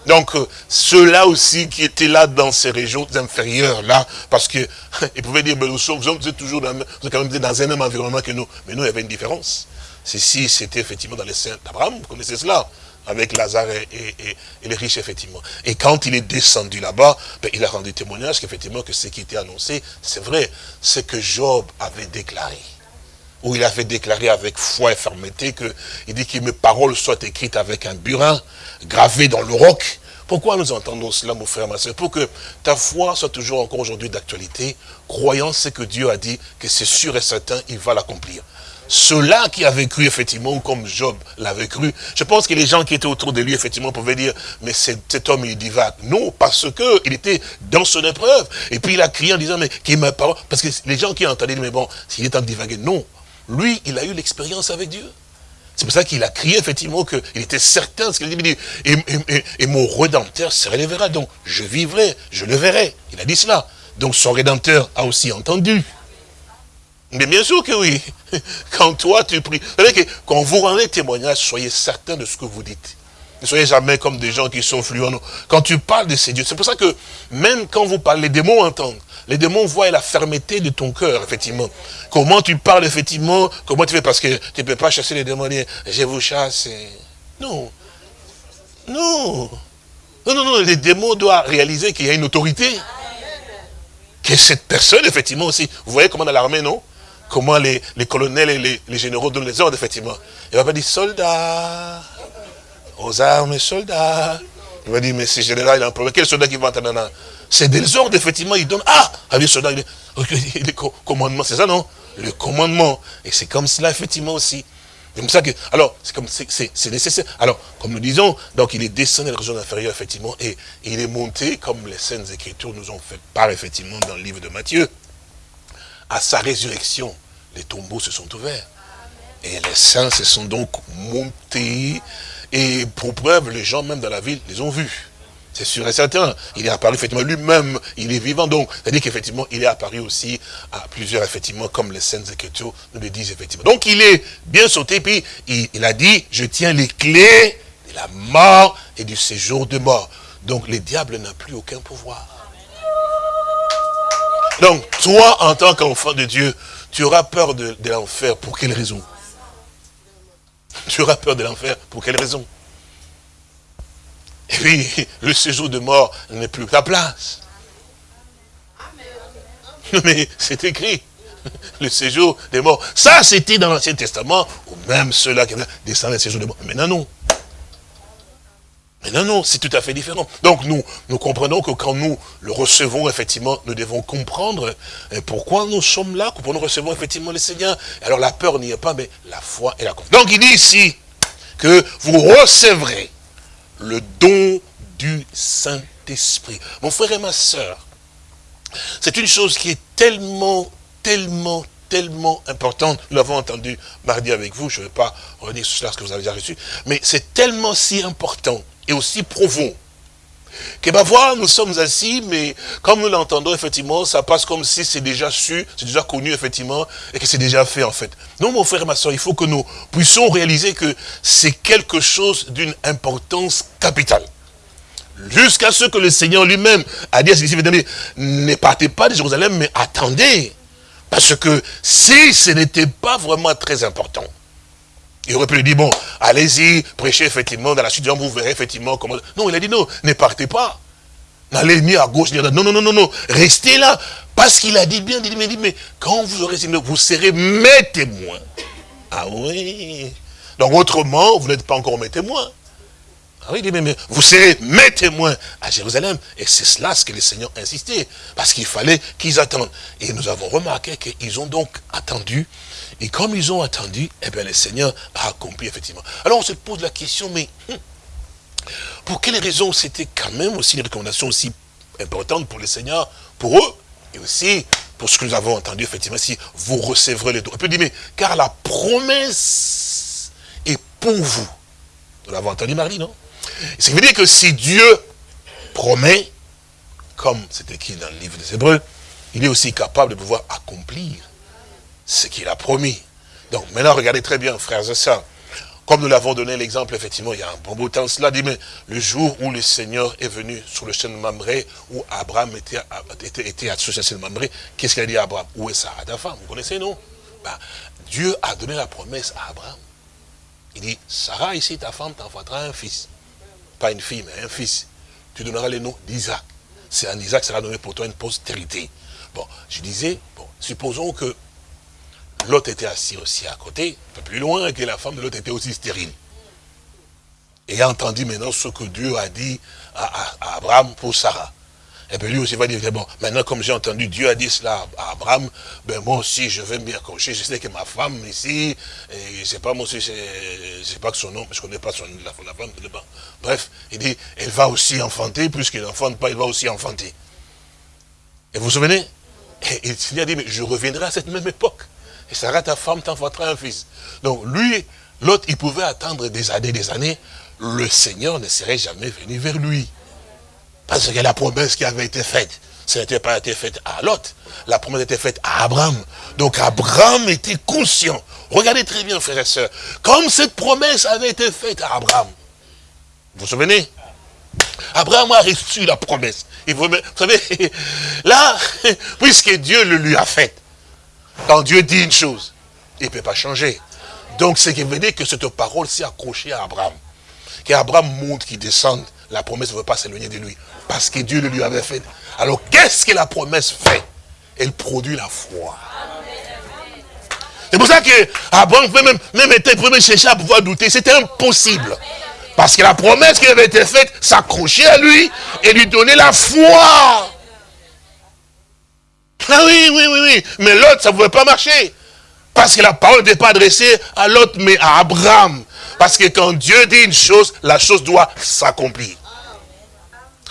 Donc, euh, ceux-là aussi qui étaient là dans ces régions inférieures, là, parce que ils pouvaient dire, mais nous sommes, toujours dans, quand même dans un même environnement que nous. Mais nous, il y avait une différence. Ceci, c'était effectivement dans les saints d'Abraham, vous connaissez cela, avec Lazare et, les riches, effectivement. Et quand il est descendu là-bas, ben, il a rendu témoignage qu'effectivement, que ce qui était annoncé, c'est vrai, ce que Job avait déclaré. où il avait déclaré avec foi et fermeté que, il dit que mes paroles soient écrites avec un burin, gravé dans le roc. Pourquoi nous entendons cela, mon frère, ma soeur? Pour que ta foi soit toujours encore aujourd'hui d'actualité, croyant ce que Dieu a dit, que c'est sûr et certain, il va l'accomplir. Ceux-là qui avaient cru, effectivement, comme Job l'avait cru, je pense que les gens qui étaient autour de lui, effectivement, pouvaient dire, mais cet homme, il divague. Non, parce que il était dans son épreuve. Et puis il a crié en disant, mais qui ma parole? Parce que les gens qui entendaient, mais bon, s'il est en divaguer, non. Lui, il a eu l'expérience avec Dieu. C'est pour ça qu'il a crié, effectivement, qu'il était certain ce qu'il dit. Et, et, et, mon Rédempteur se relèvera. Donc, je vivrai, je le verrai. Il a dit cela. Donc, son Rédempteur a aussi entendu. Mais bien sûr que oui. Quand toi tu pries. Savez que quand vous rendez témoignage, soyez certain de ce que vous dites. Ne soyez jamais comme des gens qui sont fluents. Quand tu parles de ces dieux, c'est pour ça que même quand vous parlez, les démons entendent. Les démons voient la fermeté de ton cœur, effectivement. Comment tu parles, effectivement, comment tu fais, parce que tu ne peux pas chasser les démons, je vous chasse. Non. Non. Non, non, non, les démons doivent réaliser qu'il y a une autorité. Que cette personne, effectivement, aussi. Vous voyez comment dans l'armée, non? Comment les, colonels et les, généraux donnent les ordres, effectivement. Il va pas dire soldats, aux armes, soldats. Il va dire, mais ce général, il a un problème. Quel soldat qui va entendre C'est des ordres, effectivement, il donne. Ah Avec soldat, il le commandement, c'est ça, non? Le commandement. Et c'est comme cela, effectivement, aussi. C'est comme ça que, alors, c'est comme, c'est nécessaire. Alors, comme nous disons, donc il est descendu dans la région inférieure, effectivement, et, et il est monté, comme les scènes écritures nous ont fait part, effectivement, dans le livre de Matthieu à sa résurrection, les tombeaux se sont ouverts. Et les saints se sont donc montés. Et pour preuve, les gens même dans la ville les ont vus. C'est sûr et certain. Il est apparu effectivement lui-même, il est vivant. Donc, c'est-à-dire qu'effectivement, il est apparu aussi à plusieurs, effectivement, comme les scènes écritures nous le disent effectivement. Donc, il est bien sauté, puis il, il a dit, je tiens les clés de la mort et du séjour de mort. Donc, le diable n'a plus aucun pouvoir. Donc, toi, en tant qu'enfant de Dieu, tu auras peur de, l'enfer. Pour quelle raison? Tu auras peur de l'enfer. Pour quelle raison? Et puis, le séjour de mort n'est plus ta place. Mais c'est écrit. Le séjour des morts. Ça, c'était dans l'Ancien Testament, ou même ceux-là qui descendent le séjour des morts. Maintenant, non. Mais non, non, c'est tout à fait différent. Donc nous, nous comprenons que quand nous le recevons, effectivement, nous devons comprendre euh, pourquoi nous sommes là, pourquoi nous recevons effectivement le Seigneur. Alors la peur n'y est pas, mais la foi et la confiance. Donc il dit ici que vous recevrez le don du Saint-Esprit. Mon frère et ma soeur, c'est une chose qui est tellement, tellement, tellement importante. Nous l'avons entendu mardi avec vous, je ne vais pas revenir sur cela, ce que vous avez déjà reçu, mais c'est tellement si important et aussi profond. Que voir, nous sommes assis, mais comme nous l'entendons, effectivement, ça passe comme si c'est déjà su, c'est déjà connu, effectivement, et que c'est déjà fait, en fait. Non, mon frère et ma soeur, il faut que nous puissions réaliser que c'est quelque chose d'une importance capitale. Jusqu'à ce que le Seigneur lui-même a dit à ses disciples, ne partez pas de Jérusalem, mais attendez. Parce que si ce n'était pas vraiment très important, il aurait pu lui dire, bon, allez-y, prêchez effectivement, dans la suite, vous verrez effectivement comment... Non, il a dit, non, ne partez pas. N'allez ni à gauche, ni à droite. Non, non, non, non, non. Restez là. Parce qu'il a dit bien, il dit, mais, quand vous aurez vous serez mes témoins. Ah oui. Donc autrement, vous n'êtes pas encore mes témoins. Ah oui, mais, mais vous serez mes témoins à Jérusalem. Et c'est cela ce que le Seigneur insistait. Parce qu'il fallait qu'ils attendent. Et nous avons remarqué qu'ils ont donc attendu et comme ils ont attendu, eh bien, le Seigneur a accompli effectivement. Alors on se pose la question, mais hum, pour quelles raisons c'était quand même aussi une recommandation aussi importante pour le Seigneur, pour eux, et aussi pour ce que nous avons entendu, effectivement, si vous recevrez les dons. On peut dire, mais car la promesse est pour vous. Nous l'avons entendu, Marie, non? Ça veut dire que si Dieu promet, comme c'est écrit dans le livre des Hébreux, il est aussi capable de pouvoir accomplir ce qu'il a promis. Donc maintenant, regardez très bien, frères et sœurs. Comme nous l'avons donné l'exemple, effectivement, il y a un bon bout de temps, cela dit, mais le jour où le Seigneur est venu sur le chêne de Mamré, où Abraham était, était, sur le chêne de Mamré, qu'est-ce qu'il a dit à Abraham? Où est Sarah, ta femme Vous connaissez, non? Bah, Dieu a donné la promesse à Abraham. Il dit, Sarah, ici, ta femme t'enfantera un fils. Pas une fille, mais un fils. Tu donneras le nom d'Isaac. C'est un Isaac sera donné pour toi une postérité. Bon, je disais, bon, supposons que l'autre était assis aussi à côté, un peu plus loin, que la femme de l'autre était aussi stérile. Et a entendu maintenant ce que Dieu a dit à, Abraham pour Sarah. Et bien lui aussi va dire, bon, maintenant comme j'ai entendu Dieu a dit cela à Abraham, ben moi aussi je vais m'y accrocher, je sais que ma femme ici, et je sais pas moi aussi, je sais pas que son nom, je connais pas son la, la femme, pas. Bref, il dit, elle va aussi enfanter, puisqu'elle n'enfante pas, elle va aussi enfanter. Et vous vous souvenez? Et il Seigneur dit, mais je reviendrai à cette même époque. Et Sarah, ta femme, t'enfantera un fils. Donc lui, l'autre, il pouvait attendre des années, des années. Le Seigneur ne serait jamais venu vers lui. Parce que la promesse qui avait été faite, ça n'était pas été faite à l'autre. La promesse était faite à Abraham. Donc Abraham était conscient. Regardez très bien, frères et sœurs. Comme cette promesse avait été faite à Abraham. Vous vous souvenez? Abraham a reçu la promesse. vous savez, là, puisque Dieu le lui a fait, quand Dieu dit une chose, il ne peut pas changer. Donc, ce qui veut dire que cette parole s'est accrochée à Abraham. Qu'Abraham montre qu'il descende, la promesse ne veut pas s'éloigner de lui. Parce que Dieu le lui avait fait. Alors, qu'est-ce que la promesse fait? Elle produit la foi. C'est pour ça que Abraham même, même était premier chercher à pouvoir douter. C'était impossible. Parce que la promesse qui avait été faite s'accrochait à lui et lui donnait la foi. Ah oui, oui, oui, oui. Mais l'autre, ça ne pouvait pas marcher. Parce que la parole n'était pas adressée à l'autre, mais à Abraham. Parce que quand Dieu dit une chose, la chose doit s'accomplir.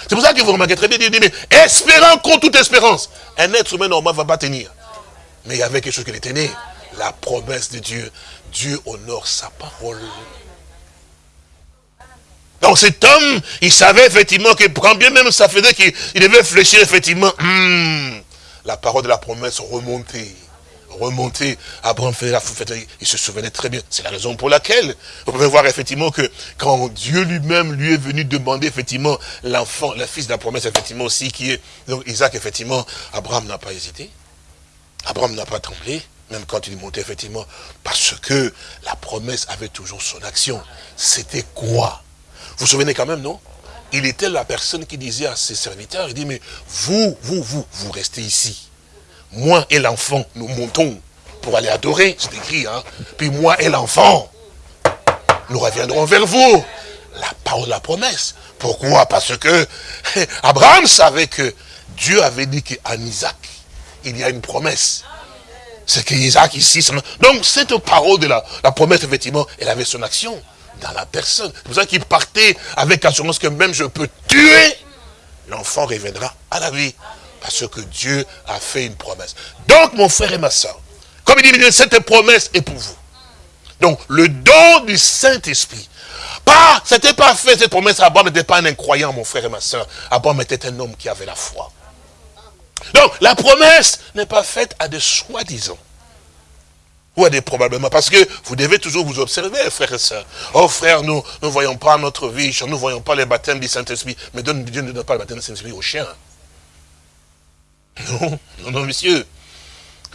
C'est pour ça que vous remarquez très bien, il dit, mais espérant contre toute espérance. Un être humain normal ne va pas tenir. Mais il y avait quelque chose qui était né. La promesse de Dieu. Dieu honore sa parole. Donc cet homme, il savait effectivement que, quand bien même ça faisait qu'il devait fléchir effectivement, hmm, la parole de la promesse remontait. Remonter, Abraham faisait la il se souvenait très bien. C'est la raison pour laquelle, vous pouvez voir effectivement que quand Dieu lui-même lui est venu demander effectivement l'enfant, le fils de la promesse effectivement aussi qui est, donc Isaac effectivement, Abraham n'a pas hésité. Abraham n'a pas tremblé, même quand il montait effectivement, parce que la promesse avait toujours son action. C'était quoi? Vous vous souvenez quand même, non? Il était la personne qui disait à ses serviteurs, il dit, mais vous, vous, vous, vous restez ici moi et l'enfant, nous montons pour aller adorer, c'est écrit, hein. Puis moi et l'enfant, nous reviendrons vers vous. La parole la promesse. Pourquoi? Parce que Abraham savait que Dieu avait dit qu'en Isaac, il y a une promesse. C'est qu'Isaac ici, donc cette parole de la, la promesse, effectivement, elle avait son action dans la personne. C'est pour ça qu'il partait avec assurance que même je peux tuer, l'enfant reviendra à la vie. Parce que Dieu a fait une promesse. Donc, mon frère et ma soeur, comme il dit, cette promesse est pour vous. Donc, le don du Saint-Esprit. Pas, c'était pas fait, cette promesse, Abraham n'était pas un incroyant, mon frère et ma soeur. Abraham était un homme qui avait la foi. Donc, la promesse n'est pas faite à des soi-disant. Ou à des probablement. Parce que vous devez toujours vous observer, frères et sœurs. Oh frère, nous ne voyons pas notre vie, nous ne voyons pas les baptêmes du Saint-Esprit. Mais Dieu ne donne pas le baptême du Saint-Esprit aux chiens. Non, non, non, monsieur.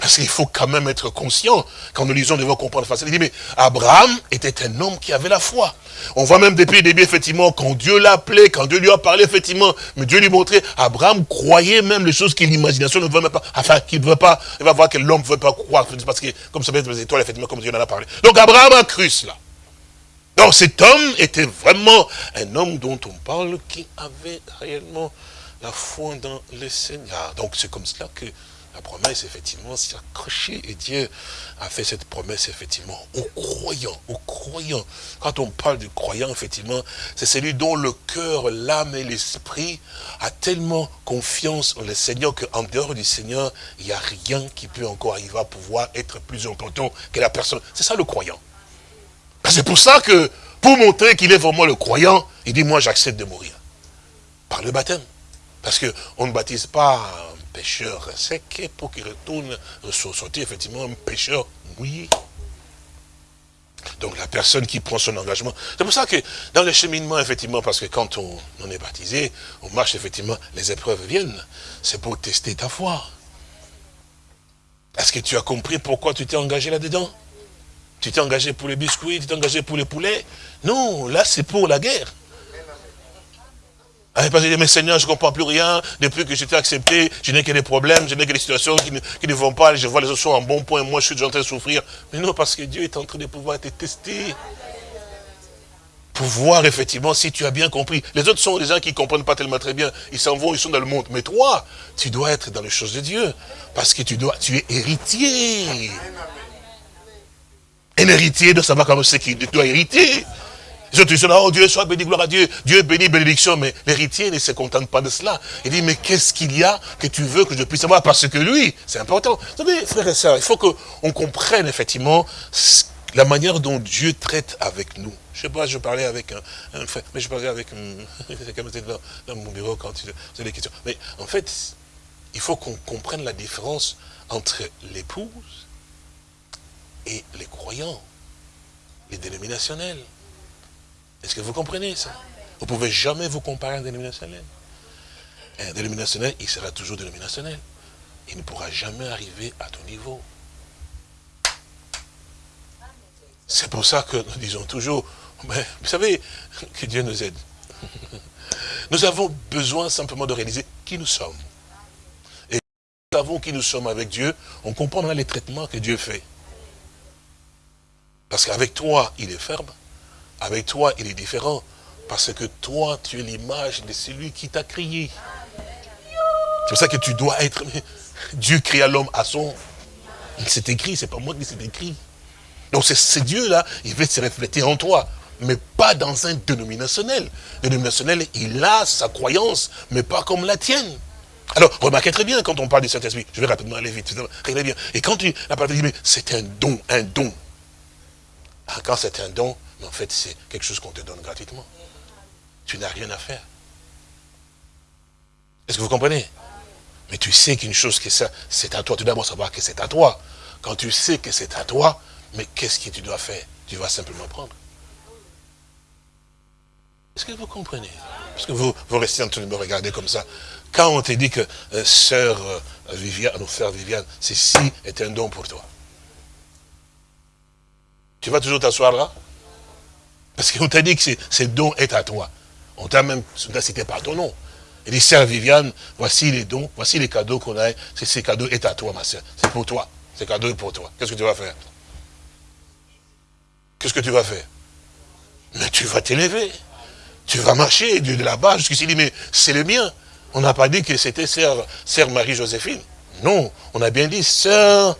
Parce qu'il faut quand même être conscient, quand nous lisons, nous devons comprendre facilement. Il dit, mais Abraham était un homme qui avait la foi. On voit même depuis le début, effectivement, quand Dieu l'a appelé, quand Dieu lui a parlé, effectivement, mais Dieu lui montrait, Abraham croyait même les choses que l'imagination ne veut même pas, enfin, qu'il ne veut pas, il va voir que l'homme ne veut pas croire, parce que, comme ça peut être les étoiles, effectivement, comme Dieu en a parlé. Donc Abraham a cru cela. Donc cet homme était vraiment un homme dont on parle qui avait réellement la foi dans le Seigneur. Donc c'est comme cela que la promesse, effectivement, s'est accrochée et Dieu a fait cette promesse, effectivement, aux croyants, aux croyants. Quand on parle du croyant, effectivement, c'est celui dont le cœur, l'âme et l'esprit a tellement confiance en le Seigneur qu'en dehors du Seigneur, il n'y a rien qui peut encore arriver à pouvoir être plus important que la personne. C'est ça le croyant. C'est pour ça que, pour montrer qu'il est vraiment le croyant, il dit, moi j'accepte de mourir. Par le baptême. Parce qu'on ne baptise pas un pécheur sec pour qu'il retourne sortir effectivement un pécheur mouillé. Donc la personne qui prend son engagement. C'est pour ça que dans le cheminement, effectivement, parce que quand on, on est baptisé, on marche effectivement, les épreuves viennent. C'est pour tester ta foi. Est-ce que tu as compris pourquoi tu t'es engagé là-dedans? Tu t'es engagé pour les biscuits, tu t'es engagé pour les poulets? Non, là c'est pour la guerre. Elle parce que mais Seigneur, je ne comprends plus rien. Depuis que j'étais accepté, je n'ai que des problèmes, je n'ai que des situations qui ne, vont pas. Je vois les autres sont en bon point, moi je suis en train de souffrir. Mais non, parce que Dieu est en train de pouvoir te tester. Pour voir effectivement si tu as bien compris. Les autres sont des gens qui ne comprennent pas tellement très bien. Ils s'en vont, ils sont dans le monde. Mais toi, tu dois être dans les choses de Dieu. Parce que tu, dois, tu es héritier. Un héritier doit savoir comment c'est qu'il doit hériter. Les autres oh Dieu soit béni, gloire à Dieu. Dieu béni, bénédiction. Mais l'héritier ne se contente pas de cela. Il dit, mais qu'est-ce qu'il y a que tu veux que je puisse savoir Parce que lui, c'est important. Vous savez, frères et sœurs, il faut qu'on comprenne effectivement la manière dont Dieu traite avec nous. Je sais pas, je parlais avec un, frère, mais je parlais avec quelqu'un dans, dans mon bureau quand tu as des questions. Mais en fait, il faut qu'on comprenne la différence entre l'épouse et les croyants, les dénominationnels. Est-ce que vous comprenez ça? Vous ne pouvez jamais vous comparer à un dénominationnel. Un dénominationnel, il sera toujours dénominationnel. Il ne pourra jamais arriver à ton niveau. C'est pour ça que nous disons toujours, mais, vous savez, que Dieu nous aide. Nous avons besoin simplement de réaliser qui nous sommes. Et nous savons qui nous sommes avec Dieu, on comprendra les traitements que Dieu fait. Parce qu'avec toi, il est ferme. Avec toi, il est différent. Parce que toi, tu es l'image de celui qui t'a crié. C'est pour ça que tu dois être... Dieu créa l'homme à son... C'est écrit, c'est pas moi qui c'est écrit. Donc c'est Dieu-là, il veut se refléter en toi. Mais pas dans un dénominationnel. Le dénominationnel, il a sa croyance, mais pas comme la tienne. Alors, remarquez très bien quand on parle du Saint-Esprit. Je vais rapidement aller vite. Regardez bien. Et quand tu, la parole dit, mais c'est un don, un don. Ah, quand c'est un don, en fait, c'est quelque chose qu'on te donne gratuitement. Tu n'as rien à faire. Est-ce que vous comprenez? Mais tu sais qu'une chose, que ça, c'est à toi. Tu dois d'abord savoir que c'est à toi. Quand tu sais que c'est à toi, mais qu'est-ce que tu dois faire? Tu vas simplement prendre. Est-ce que vous comprenez? Parce que vous, vous restez en train de me regarder comme ça. Quand on te dit que euh, sœur euh, Viviane, frère Viviane, ceci est un don pour toi. Tu vas toujours t'asseoir là? Parce qu'on t'a dit que ce don est à toi. On t'a même cité par ton nom. Il dit, sœur Viviane, voici les dons, voici les cadeaux qu'on a. Ces cadeaux est à toi, ma sœur. C'est pour toi. Ces cadeaux est pour toi. Qu'est-ce que tu vas faire? Qu'est-ce que tu vas faire? Mais tu vas t'élever. Tu vas marcher de là-bas jusqu'ici. dit, mais c'est le mien. On n'a pas dit que c'était sœur, sœur Marie-Joséphine. Non, on a bien dit sœur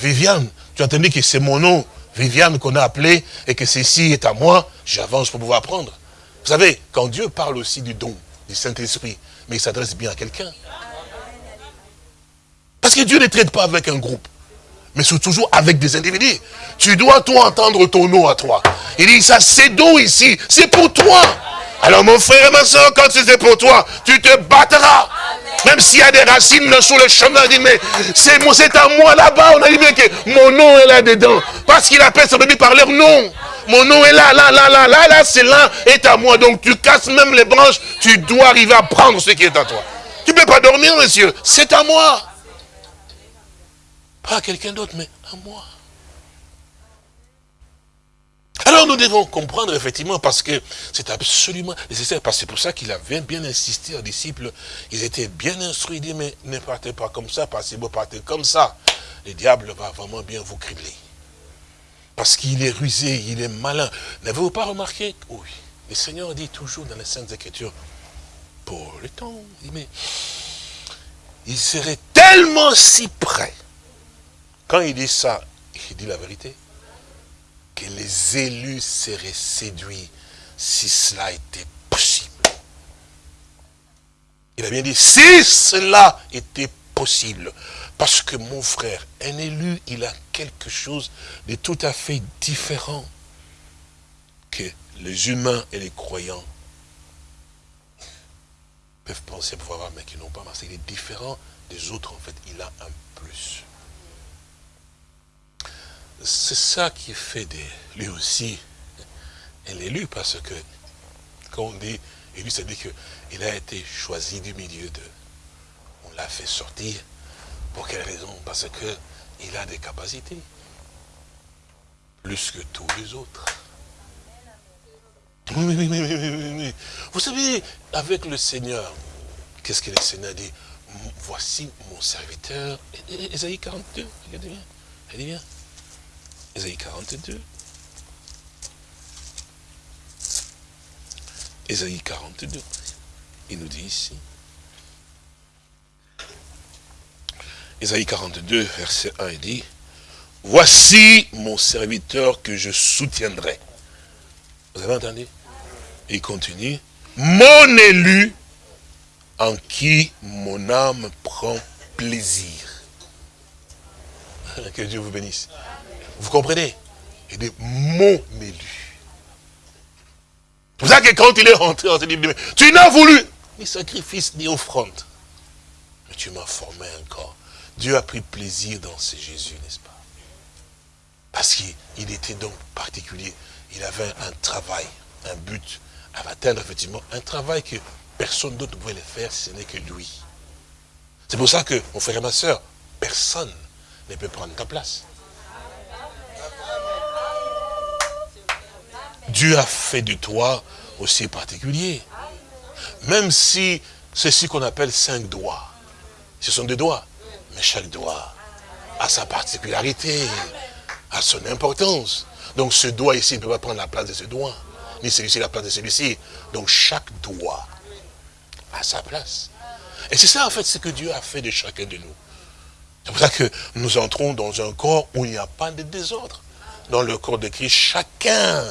Viviane. Tu as entendu que c'est mon nom Viviane qu'on a appelé et que ceci est à moi, j'avance pour pouvoir prendre. Vous savez, quand Dieu parle aussi du don, du Saint-Esprit, mais il s'adresse bien à quelqu'un. Parce que Dieu ne traite pas avec un groupe, mais c'est toujours avec des individus. Tu dois, toi, entendre ton nom à toi. Il dit, ça, c'est don ici, c'est pour toi. Alors, mon frère et ma soeur, quand c'est pour toi, tu te battras. Même s'il y a des racines sur le chemin, dit, mais c'est à moi là-bas. On a dit bien que mon nom est là-dedans. Parce qu'il appelle sa bébé par leur nom. Mon nom est là, là, là, là, là, là, c'est là, est à moi. Donc tu casses même les branches, tu dois arriver à prendre ce qui est à toi. Tu ne peux pas dormir, monsieur. C'est à moi. Pas à quelqu'un d'autre, mais à moi. Alors nous devons comprendre effectivement parce que c'est absolument nécessaire, parce que c'est pour ça qu'il avait bien insisté aux disciples, ils étaient bien instruits, il dit mais ne partez pas comme ça, parce que vous partez comme ça, le diable va vraiment bien vous cribler. Parce qu'il est rusé, il est malin. N'avez-vous pas remarqué? Oui. Le Seigneur dit toujours dans les Saintes Écritures, pour le temps, il mais il serait tellement si près. Quand il dit ça, il dit la vérité que les élus seraient séduits si cela était possible. Il a bien dit, si cela était possible, parce que mon frère, un élu, il a quelque chose de tout à fait différent que les humains et les croyants peuvent penser pouvoir avoir, mais qui n'ont pas, parce qu'il est différent des autres, en fait, il a un plus c'est ça qui fait de lui aussi un élu, parce que quand on dit élu, ça dit qu'il a été choisi du milieu de. On l'a fait sortir. Pour quelle raison? Parce qu'il a des capacités. Plus que tous les autres. Oui, oui, oui, oui, oui, Vous savez, avec le Seigneur, qu'est-ce que le Seigneur dit? Voici mon serviteur. Ésaïe 42, regardez bien. Regardez bien. Ésaïe 42. Ésaïe 42. Il nous dit ici. Ésaïe 42, verset 1, il dit, Voici mon serviteur que je soutiendrai. Vous avez entendu? Il continue, Mon élu en qui mon âme prend plaisir. Que Dieu vous bénisse. Vous comprenez? Il dit, mon élu. C'est pour ça que quand il est rentré, on se dit, tu n'as voulu ni sacrifice ni offrande. Mais tu m'as formé encore. Dieu a pris plaisir dans ce Jésus, n'est-ce pas? Parce qu'il était donc particulier. Il avait un travail, un but à atteindre, effectivement, un travail que personne d'autre ne pouvait le faire, ce n'est que lui. C'est pour ça que, mon frère et ma soeur, personne ne peut prendre ta place. Dieu a fait de toi aussi particulier. Même si c'est ce qu'on appelle cinq doigts. Ce sont des doigts. Mais chaque doigt a sa particularité, a son importance. Donc ce doigt ici ne peut pas prendre la place de ce doigt, ni celui-ci la place de celui-ci. Donc chaque doigt a sa place. Et c'est ça en fait ce que Dieu a fait de chacun de nous. C'est pour ça que nous entrons dans un corps où il n'y a pas de désordre. Dans le corps de Christ, chacun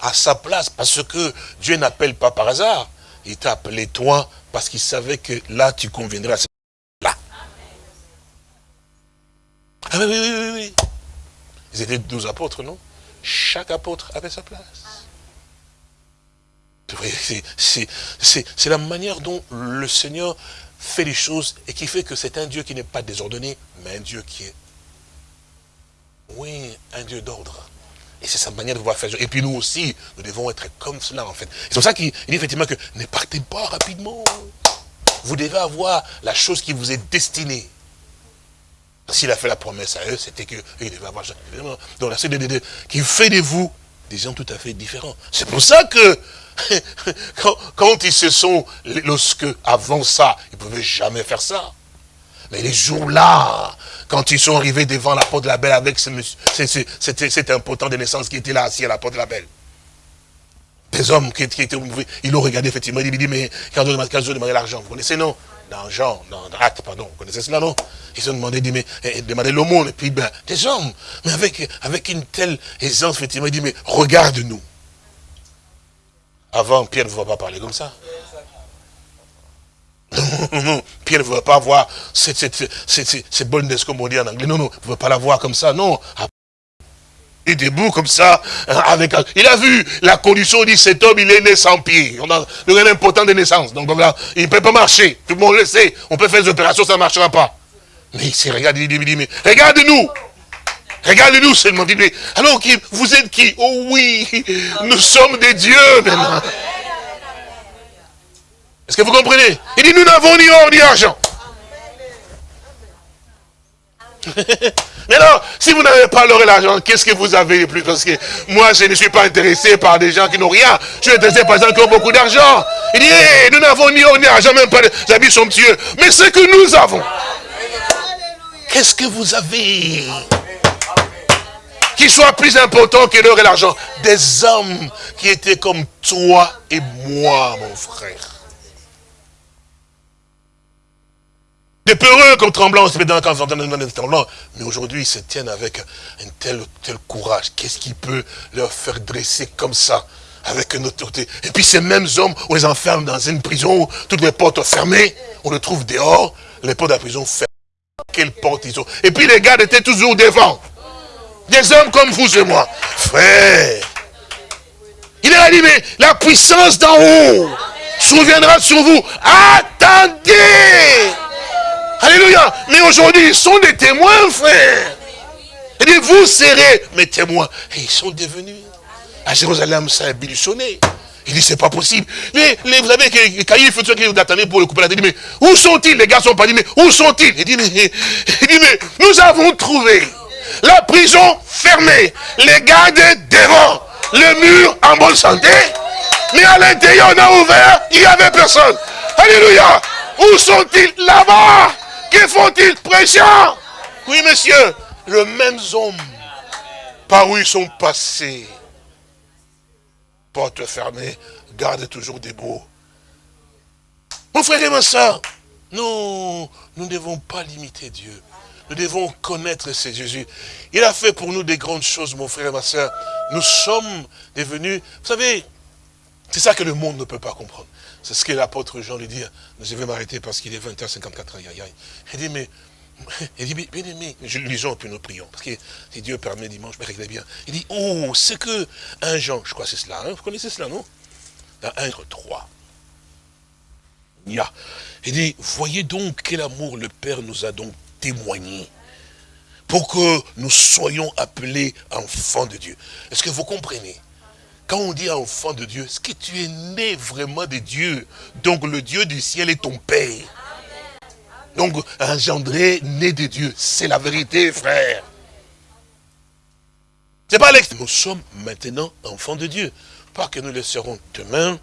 a sa place parce que Dieu n'appelle pas par hasard. Il t'a appelé toi parce qu'il savait que là tu conviendrais à ce Ah oui, oui, oui, oui. Ils étaient douze apôtres, non? Chaque apôtre avait sa place. C'est la manière dont le Seigneur fait les choses et qui fait que c'est un Dieu qui n'est pas désordonné, mais un Dieu qui est, oui, un Dieu d'ordre. Et c'est sa manière de voir faire. Et puis nous aussi, nous devons être comme cela, en fait. C'est pour ça qu'il dit effectivement que ne partez pas rapidement. Vous devez avoir la chose qui vous est destinée. S'il a fait la promesse à eux, c'était qu'il devait avoir Donc la CDD qui fait de vous des gens tout à fait différents. C'est pour ça que quand, ils se sont, lorsque avant ça, ils ne pouvaient jamais faire ça. Mais les jours-là, quand ils sont arrivés devant la porte de la belle avec ce monsieur, cet important de naissance qui était là assis à la porte de la belle. Des hommes qui, étaient, ils l'ont regardé effectivement, il dit, mais quand je demandé l'argent, vous connaissez non? Jean, dans Acte, pardon, vous connaissez cela non? Ils ont demandé, dit, mais, eh, demandé l'aumône, et puis, ben, des hommes, mais avec, avec une telle aisance, effectivement, il dit, mais regarde-nous. Avant, Pierre ne va pas parler comme ça. Non, non, Pierre ne veut pas avoir cette, cette, cette, cette comme on dit en anglais. Non, non, il ne veut pas la voir comme ça, non. Il est debout comme ça, hein, avec, il a vu la condition, il dit, cet homme, il est né sans pied. On a le important de naissance. Donc, voilà, il ne peut pas marcher. Tout le monde le sait. On peut faire des opérations, ça ne marchera pas. Mais il s'est regardé, il dit, mais regarde-nous. Regarde-nous seulement. Alors vous êtes qui? Oh oui, nous sommes des dieux maintenant. Est-ce que vous comprenez? Il dit, nous n'avons ni or ni argent. Mais non, si vous n'avez pas l'or et l'argent, qu'est-ce que vous avez de plus? Parce que moi, je ne suis pas intéressé par des gens qui n'ont rien. Je suis intéressé par des gens qui ont beaucoup d'argent. Il dit, nous n'avons ni or ni argent, même pas des habits somptueux. Mais ce que nous avons, Qu'est-ce que vous avez? Qui soit plus important que l'or et l'argent. Des hommes qui étaient comme toi et moi, mon frère. Des peureux comme tremblants, quand mais aujourd'hui ils se tiennent avec un tel, tel courage. Qu'est-ce qui peut leur faire dresser comme ça avec une autorité? Et puis ces mêmes hommes, on les enferme dans une prison, toutes les portes fermées, on les trouve dehors, les portes de la prison fermées. Quelle porte ils ont? Et puis les gardes étaient toujours devant. Des hommes comme vous et moi. Frère. Il a dit, mais la puissance d'en haut souviendra sur vous. Attendez. Alléluia. Mais aujourd'hui, ils sont des témoins, frère. Il dit, vous serez mes témoins. Et ils sont devenus. À Jérusalem, ça a biluchonné. Il dit, c'est pas possible. Mais, vous savez que Caïphe, ceux qui attendaient pour le couper la tête, mais où sont-ils? Les gars sont pas dit, mais où sont-ils? Il dit, il dit, mais nous avons trouvé la prison fermée, les gardes devant, le mur en bonne santé. Mais à l'intérieur, on a ouvert, il n'y avait personne. Alléluia. Où sont-ils? Là-bas Que font-ils prêchant Oui, monsieur, le même homme par où ils sont passés. Porte fermée, garde toujours debout. Mon frère et ma soeur, nous, nous ne devons pas limiter Dieu. Nous devons connaître ce Jésus. Il a fait pour nous des grandes choses, mon frère et ma soeur. Nous sommes devenus, vous savez, c'est ça que le monde ne peut pas comprendre. C'est ce que l'apôtre Jean lui dit. Je vais m'arrêter parce qu'il est 20h54. Il dit, mais il dit, bien aimé, lisons puis nous prions. Parce que si Dieu permet dimanche, réglez bien. Il dit, oh, c'est que un Jean, je crois que c'est cela, hein, vous connaissez cela, non? Dans 1 3. Il dit, voyez donc quel amour le Père nous a donc témoigné pour que nous soyons appelés enfants de Dieu. Est-ce que vous comprenez? Quand on dit enfant de Dieu, est-ce que tu es né vraiment de Dieu? Donc le Dieu du ciel est ton Père. Donc, engendré, né de Dieu. C'est la vérité, frère. C'est pas. Nous sommes maintenant enfants de Dieu. Pas que nous le serons demain,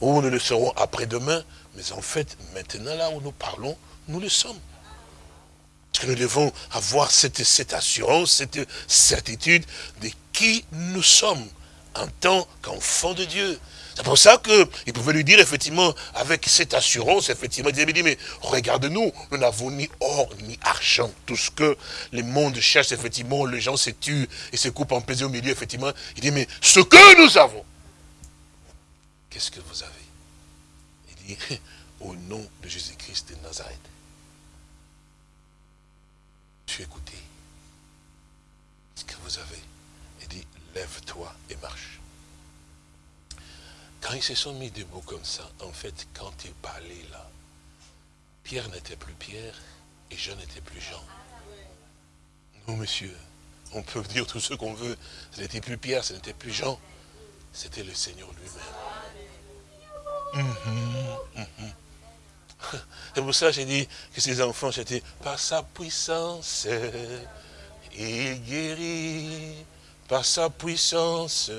ou nous le serons après-demain, mais en fait, maintenant, là où nous parlons, nous le sommes. Parce que nous devons avoir cette assurance, cette certitude de qui nous sommes en tant qu'enfants de Dieu. C'est pour ça qu'il pouvait lui dire, effectivement, avec cette assurance, effectivement, il dit, mais regarde-nous, nous n'avons ni or ni argent. Tout ce que le monde cherche, effectivement, les gens se tuent et se coupent en plaisir au milieu, effectivement. Il dit, mais ce que nous avons, qu'est-ce que vous avez? Il dit, au nom de Jésus-Christ de Nazareth. Tu écouté ce que vous avez? Lève-toi et marche. Quand ils se sont mis debout comme ça, en fait, quand il parlait là, Pierre n'était plus Pierre et Jean n'était plus Jean. Non, monsieur, on peut dire tout ce qu'on veut. Ce n'était plus Pierre, ce n'était plus Jean. C'était le Seigneur lui-même. Mhm, mhm. C'est pour ça que j'ai dit que ces enfants, c'était par sa puissance, il guérit, par sa puissance,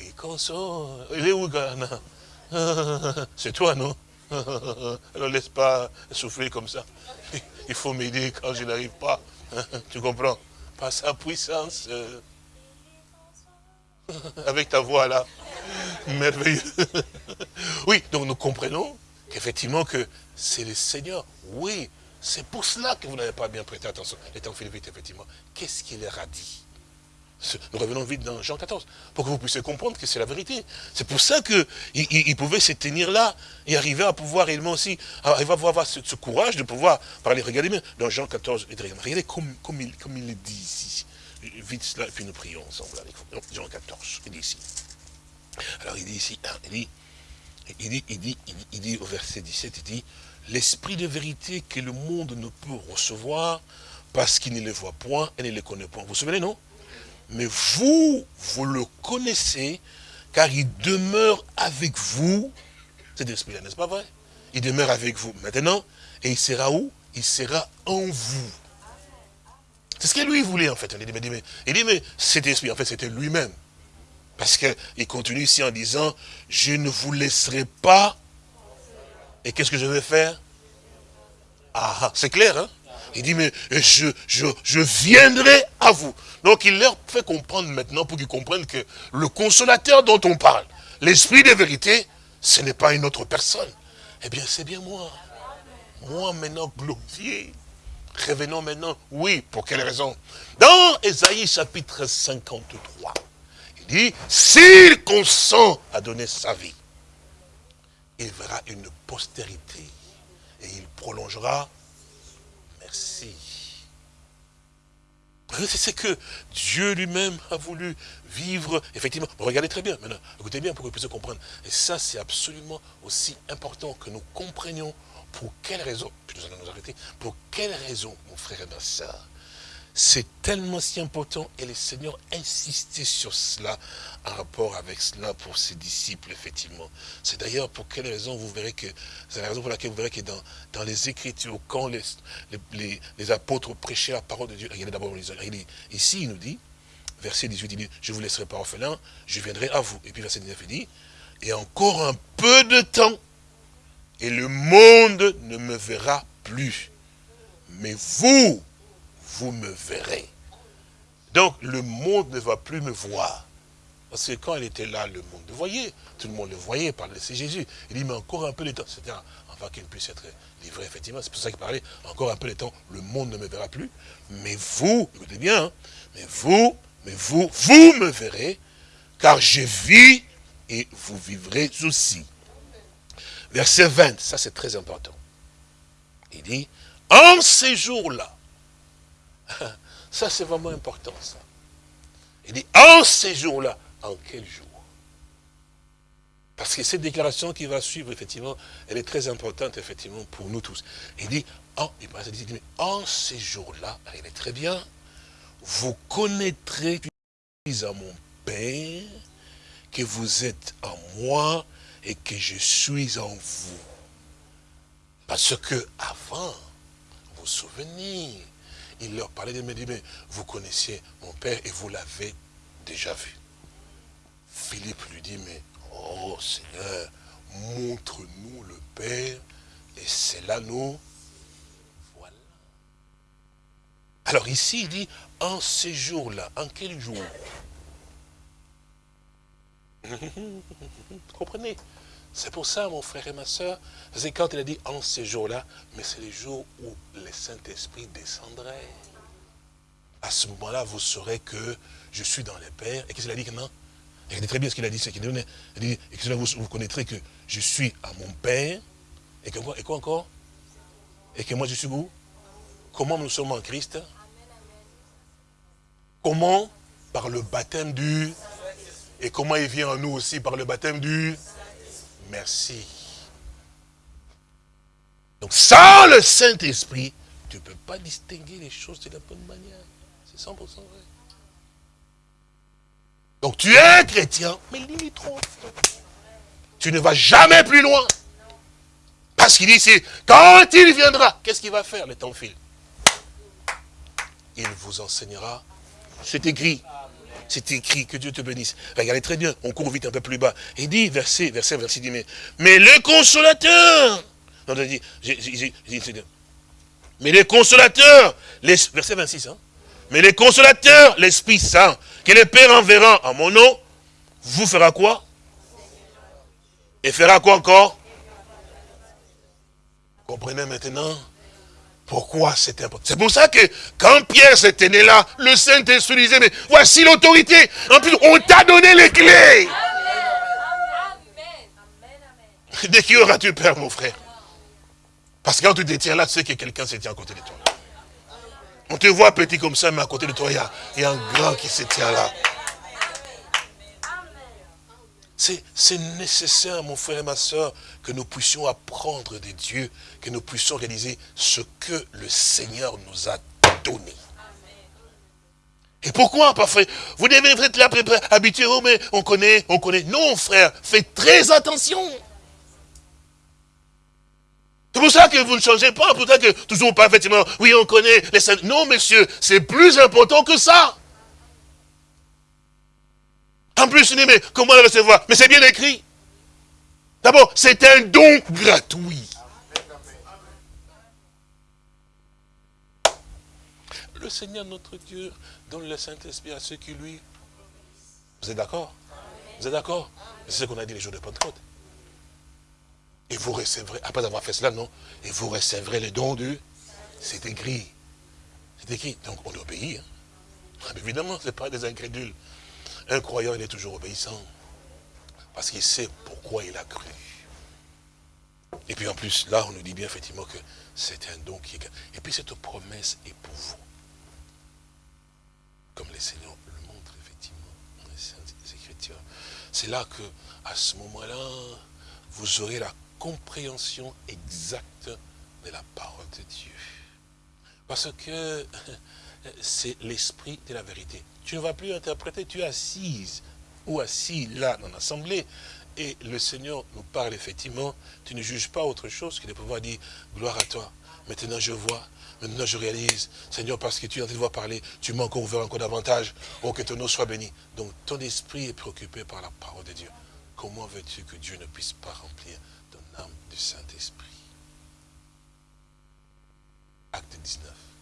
et console. Il est où, Ghana? C'est toi, non? Alors laisse pas souffler comme ça. Il faut m'aider quand je n'arrive pas. Tu comprends? Par sa puissance. Avec ta voix là. Merveilleux. Oui, donc nous comprenons qu'effectivement que c'est le Seigneur. Oui, c'est pour cela que vous n'avez pas bien prêté attention. Les temps vite, effectivement. Qu'est-ce qu'il leur a dit? Nous revenons vite dans Jean 14, pour que vous puissiez comprendre que c'est la vérité. C'est pour ça qu'il il, pouvait se tenir là et arriver à pouvoir réellement aussi, il va avoir ce, courage de pouvoir parler. Regardez bien, dans Jean 14, regardez comme, comme, il, comme il le dit ici. Vite cela, et puis nous prions ensemble. Jean 14, il dit ici. Alors il dit ici, hein, il dit, il dit, il dit au verset 17, il dit, l'esprit de vérité que le monde ne peut recevoir parce qu'il ne le voit point et ne le connaît point. Vous vous souvenez, non? Mais vous, vous le connaissez, car il demeure avec vous. Cet esprit-là, n'est-ce pas vrai? Il demeure avec vous maintenant, et il sera où? Il sera en vous. C'est ce que lui voulait, en fait. Il dit, mais, il dit, mais cet esprit, en fait, c'était lui-même. Parce qu'il continue ici en disant, je ne vous laisserai pas. Et qu'est-ce que je vais faire? Ah, ah c'est clair, hein? Il dit, mais je, je, je viendrai à vous. Donc il leur fait comprendre maintenant, pour qu'ils comprennent que le consolateur dont on parle, l'esprit de vérité, ce n'est pas une autre personne. Eh bien, c'est bien moi. Moi maintenant glorifié. Revenons maintenant. Oui, pour quelle raison? Dans Ésaïe chapitre 53, il dit, s'il consent à donner sa vie, il verra une postérité et il prolongera Merci. C'est que Dieu lui-même a voulu vivre, effectivement. Regardez très bien, maintenant, écoutez bien pour que vous puissiez comprendre. Et ça, c'est absolument aussi important que nous comprenions pour quelle raison, puis nous allons nous arrêter, pour quelle raison, mon frère et ma soeur, c'est tellement si important et le Seigneur insistait sur cela en rapport avec cela pour ses disciples, effectivement. C'est d'ailleurs pour quelle raison vous verrez que, c'est la raison pour laquelle vous verrez que dans, dans les Écritures, quand les, les, apôtres prêchaient la parole de Dieu, regardez d'abord, ici il nous dit, verset 18, il dit, je vous laisserai pas orphelin, je viendrai à vous. Et puis verset 19, il dit, et encore un peu de temps, et le monde ne me verra plus. Mais vous, vous me verrez. Donc le monde ne va plus me voir. Parce que quand il était là, le monde le voyait. Tout le monde le voyait par le Jésus. Il dit, mais encore un peu de temps. C'était afin qu'il puisse être livré, effectivement. C'est pour ça qu'il parlait, encore un peu de temps, le monde ne me verra plus. Mais vous, écoutez bien, hein, mais vous, mais vous, vous me verrez, car je vis et vous vivrez aussi. Verset 20, ça c'est très important. Il dit, en ces jours-là, ça c'est vraiment important ça. Il dit, en ces jours-là, en quel jour? Parce que cette déclaration qui va suivre, effectivement, elle est très importante, effectivement, pour nous tous. Il dit, en, il dit, en ces jours-là, il est très bien, vous connaîtrez à mon Père, que vous êtes en moi et que je suis en vous. Parce que avant, vous vous souvenez, il leur parlait de me dire, mais vous connaissiez mon Père et vous l'avez déjà vu. Philippe lui dit, mais oh Seigneur, montre-nous le Père et c'est là nous voilà. Alors ici, il dit, en ces jours-là, en quel jour? Comprenez? C'est pour ça, mon frère et ma soeur, c'est quand il a dit en ces jours-là, mais c'est les jours où le Saint-Esprit descendrait. À ce moment-là, vous saurez que je suis dans les pères. Et qu'est-ce qu'il a dit maintenant? Dit très bien ce qu'il a dit, qu'il dit, et que vous, vous connaîtrez que je suis à mon Père, et que et quoi encore? Et que moi je suis où? Comment nous sommes en Christ? Comment? Par le baptême du et comment il vient en nous aussi par le baptême du merci. Donc sans le Saint-Esprit, tu ne peux pas distinguer les choses de la bonne manière. C'est 100% vrai. Donc tu es chrétien, mais trop. Tu ne vas jamais plus loin. Parce qu'il dit quand il viendra, qu'est-ce qu'il va faire le temps file? Il vous enseignera. C'est écrit. C'est écrit, que Dieu te bénisse. Regardez très bien, on court vite un peu plus bas. Il dit, verset, verset, verset, dit, mais, mais le consolateur, non, dit, mais les consolateurs, les, verset 26, hein, mais les consolateurs, l'Esprit Saint, que le Père enverra en mon nom, vous fera quoi? Et fera quoi encore? Comprenez maintenant? Pourquoi c'est important? C'est pour ça que quand Pierre s'était né là, le Saint-Esprit disait, mais voici l'autorité. En plus, on t'a donné les clés. De qui auras-tu peur, mon frère? Parce que quand tu te tiens là, tu sais que quelqu'un se tient à côté de toi. On te voit petit comme ça, mais à côté de toi, il y a, un grand qui se tient là. C'est nécessaire, mon frère et ma soeur, que nous puissions apprendre de Dieu, que nous puissions réaliser ce que le Seigneur nous a donné. Et pourquoi, parfait Vous devez être là, habitué, oh, mais on connaît, on connaît. Non, frère, faites très attention. C'est pour ça que vous ne changez pas, pour ça que toujours pas, effectivement, oui, on connaît les Non, monsieur, c'est plus important que ça. En plus, dit, mais comment le recevoir? Mais c'est bien écrit. D'abord, c'est un don gratuit. Le Seigneur notre Dieu donne le Saint-Esprit à ceux qui lui... Vous êtes d'accord? Vous êtes d'accord? C'est ce qu'on a dit les jours de Pentecôte. Et vous recevrez, après avoir fait cela, non Et vous recevrez le don du... C'est écrit. C'est écrit. Donc on obéit. Hein. Évidemment, ce n'est pas des incrédules. Un croyant, il est toujours obéissant. Parce qu'il sait pourquoi il a cru. Et puis en plus, là, on nous dit bien effectivement que c'est un don qui est... Et puis cette promesse est pour vous. Comme les Seigneurs le montrent effectivement dans les Écritures. C'est là que, à ce moment-là, vous aurez la compréhension exacte de la parole de Dieu. Parce que c'est l'esprit de la vérité. Tu ne vas plus interpréter, tu es assise ou assis là dans l'assemblée Et le Seigneur nous parle effectivement, tu ne juges pas autre chose que de pouvoir dire, gloire à toi. Maintenant je vois, maintenant je réalise, Seigneur, parce que tu train de voir parler, tu m'as encore ouvert encore davantage. Oh, que ton nom soit béni. Donc ton esprit est préoccupé par la parole de Dieu. Comment veux-tu que Dieu ne puisse pas remplir ton âme du Saint-Esprit? Acte 19.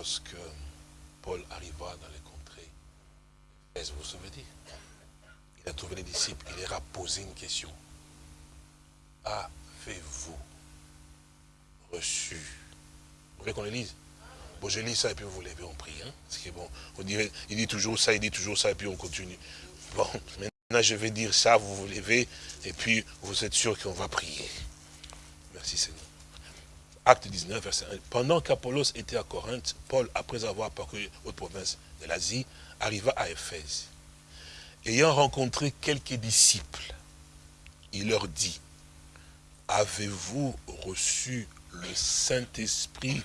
Lorsque Paul arriva dans les contrées, est-ce vous vous souvenez? Il a trouvé les disciples, il leur a posé une question. Avez-vous reçu? Vous voulez qu'on le lise? Bon, je lis ça et puis vous levez, on prie. Hein? Parce que bon, il dit toujours ça, il dit toujours ça et puis on continue. Bon, maintenant je vais dire ça, vous vous levez et puis vous êtes sûr qu'on va prier. Merci Seigneur. Acte 19, verset 1. Pendant qu'Apollos était à Corinthe, Paul, après avoir parcouru haute province de l'Asie, arriva à Éphèse. Ayant rencontré quelques disciples, il leur dit, avez-vous reçu le Saint-Esprit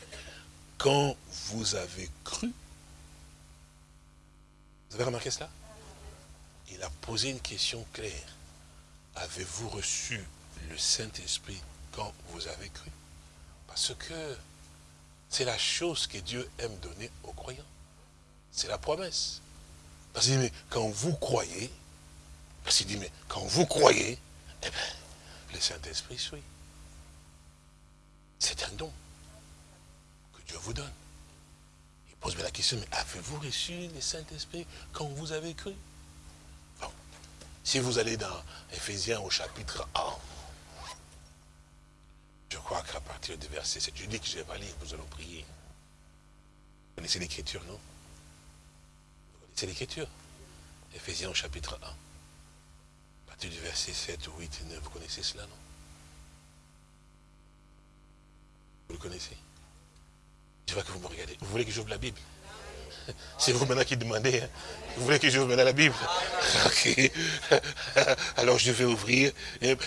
quand vous avez cru Vous avez remarqué cela? Il a posé une question claire. Avez-vous reçu le Saint-Esprit quand vous avez cru parce que c'est la chose que Dieu aime donner aux croyants. C'est la promesse. Parce qu'il dit, mais quand vous croyez, parce qu'il dit, mais quand vous croyez, eh bien, le Saint-Esprit suit. C'est un don que Dieu vous donne. Il pose la question, mais avez-vous reçu le Saint-Esprit quand vous avez cru? Bon. Si vous allez dans Ephésiens au chapitre 1, je crois qu'à partir du verset 7, je dis que je vais pas lire, nous allons prier. Vous connaissez l'écriture, non? Vous connaissez l'écriture? Éphésiens chapitre 1. À partir du verset 7, 8 et 9, vous connaissez cela, non? Vous le connaissez? Je vois que vous me regardez. Vous voulez que j'ouvre la Bible? c'est vous maintenant qui demandez. Hein. Vous voulez que j'ouvre maintenant la Bible? Ok. Alors je vais ouvrir.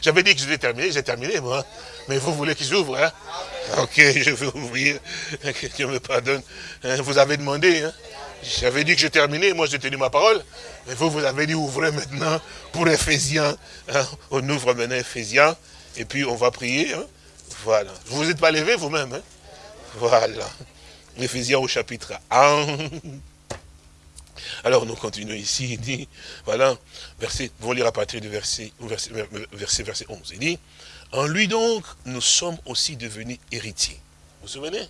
J'avais dit que je vais terminer, j'ai terminé moi. Mais vous voulez que j'ouvre hein? Ok, je vais ouvrir. Que Dieu me pardonne. Hein, vous avez demandé. Hein J'avais dit que je terminais, moi j'ai tenu ma parole. Mais vous, vous avez dit ouvrez maintenant pour Ephésiens. Hein. On ouvre maintenant Ephésiens. Et puis on va prier. Voilà. Vous vous êtes pas levé vous-même. Voilà. Éphésiens au chapitre 1. Alors nous continuons ici, il dit, voilà, verset, vous lire à partir du verset, verset, verset, verset 11. Il dit, en lui donc, nous sommes aussi devenus héritiers. Vous vous souvenez?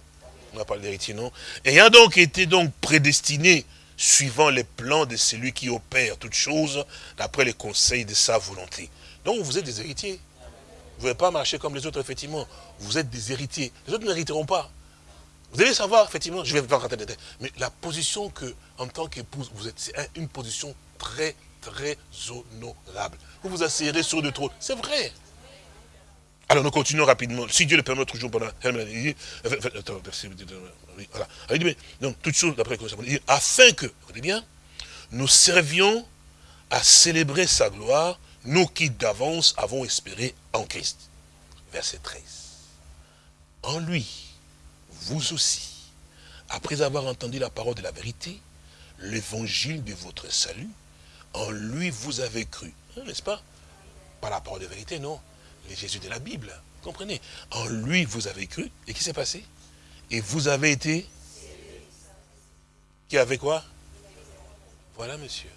On a parlé d'héritier, non? Ayant donc été donc prédestinés, suivant les plans de celui qui opère toutes choses, d'après les conseils de sa volonté. Donc vous êtes des héritiers. Vous ne pouvez pas marcher comme les autres, effectivement. Vous êtes des héritiers. Les autres n'hériteront pas. Vous devez savoir, effectivement, je vais pas rentrer dedans, mais la position que, en tant qu'épouse, vous êtes, c'est une position très, très honorable. Vous vous asseyez sur le trône. C'est vrai. Alors nous continuons rapidement. Si Dieu le permet toujours pendant. Voilà. Il dit, donc, toute chose d'après dit, afin que, vous bien, nous servions à célébrer sa gloire, nous qui d'avance avons espéré en Christ. Verset 13. En lui, vous aussi, après avoir entendu la parole de la vérité, l'évangile de votre salut, en lui vous avez cru. Hein, n'est-ce pas? Pas la parole de vérité, non. Les Jésus de la Bible. Comprenez? En lui vous avez cru. Et qui s'est passé? Et vous avez été? Qui avait quoi? Voilà, monsieur.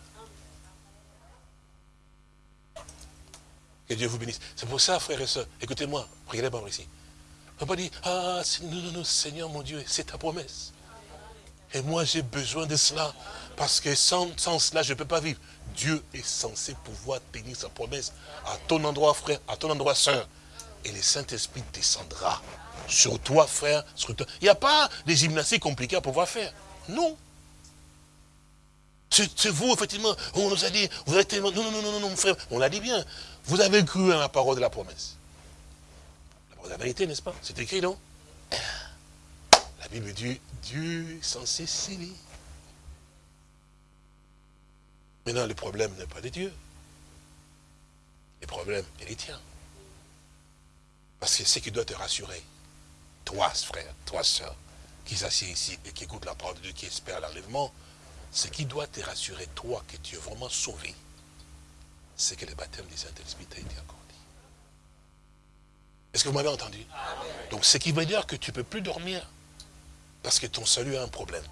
Que Dieu vous bénisse. C'est pour ça, frères et sœurs, écoutez-moi, regardez-moi ici. On pas dire, ah, non, non, non, Seigneur mon Dieu, c'est ta promesse. Et moi, j'ai besoin de cela. Parce que sans, cela, je ne peux pas vivre. Dieu est censé pouvoir tenir sa promesse à ton endroit, frère, à ton endroit, sœur. Et le Saint-Esprit descendra sur toi, frère, sur toi. Il n'y a pas de gymnastiques compliquées à pouvoir faire. Non. C'est vous, effectivement, on nous a dit, vous êtes tellement... Non, non, non, non, non, frère, on l'a dit bien. Vous avez cru à la parole de la promesse la vérité, n'est-ce pas? C'est écrit, non? La Bible dit, Dieu est censé sceller. Maintenant, le problème n'est pas de Dieu. Le problème est les tiens. Parce que c'est qui doit te rassurer. Toi, frère, toi, soeur, qui s'assied ici et qui écoute la parole de Dieu, qui espère l'enlèvement, ce qui doit te rassurer, toi, que tu es vraiment sauvé, c'est que le baptême du Saint-Esprit t'a été accordé. Est-ce que vous m'avez entendu? Donc, ce qui veut dire que tu ne peux plus dormir parce que ton salut a un problème.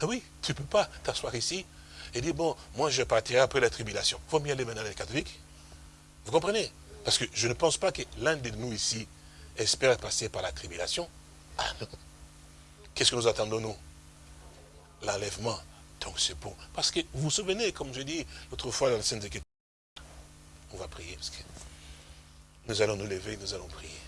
Ah oui, tu ne peux pas t'asseoir ici et dire, bon, moi je partirai après la tribulation. Il faut mieux aller maintenant les catholiques. Vous comprenez? Parce que je ne pense pas que l'un de nous ici espère passer par la tribulation. Ah non. Qu'est-ce que nous attendons, nous? L'enlèvement. Donc c'est bon. Parce que vous vous souvenez, comme je dis l'autre fois dans le Sainte on va prier parce que nous allons nous lever, nous allons prier.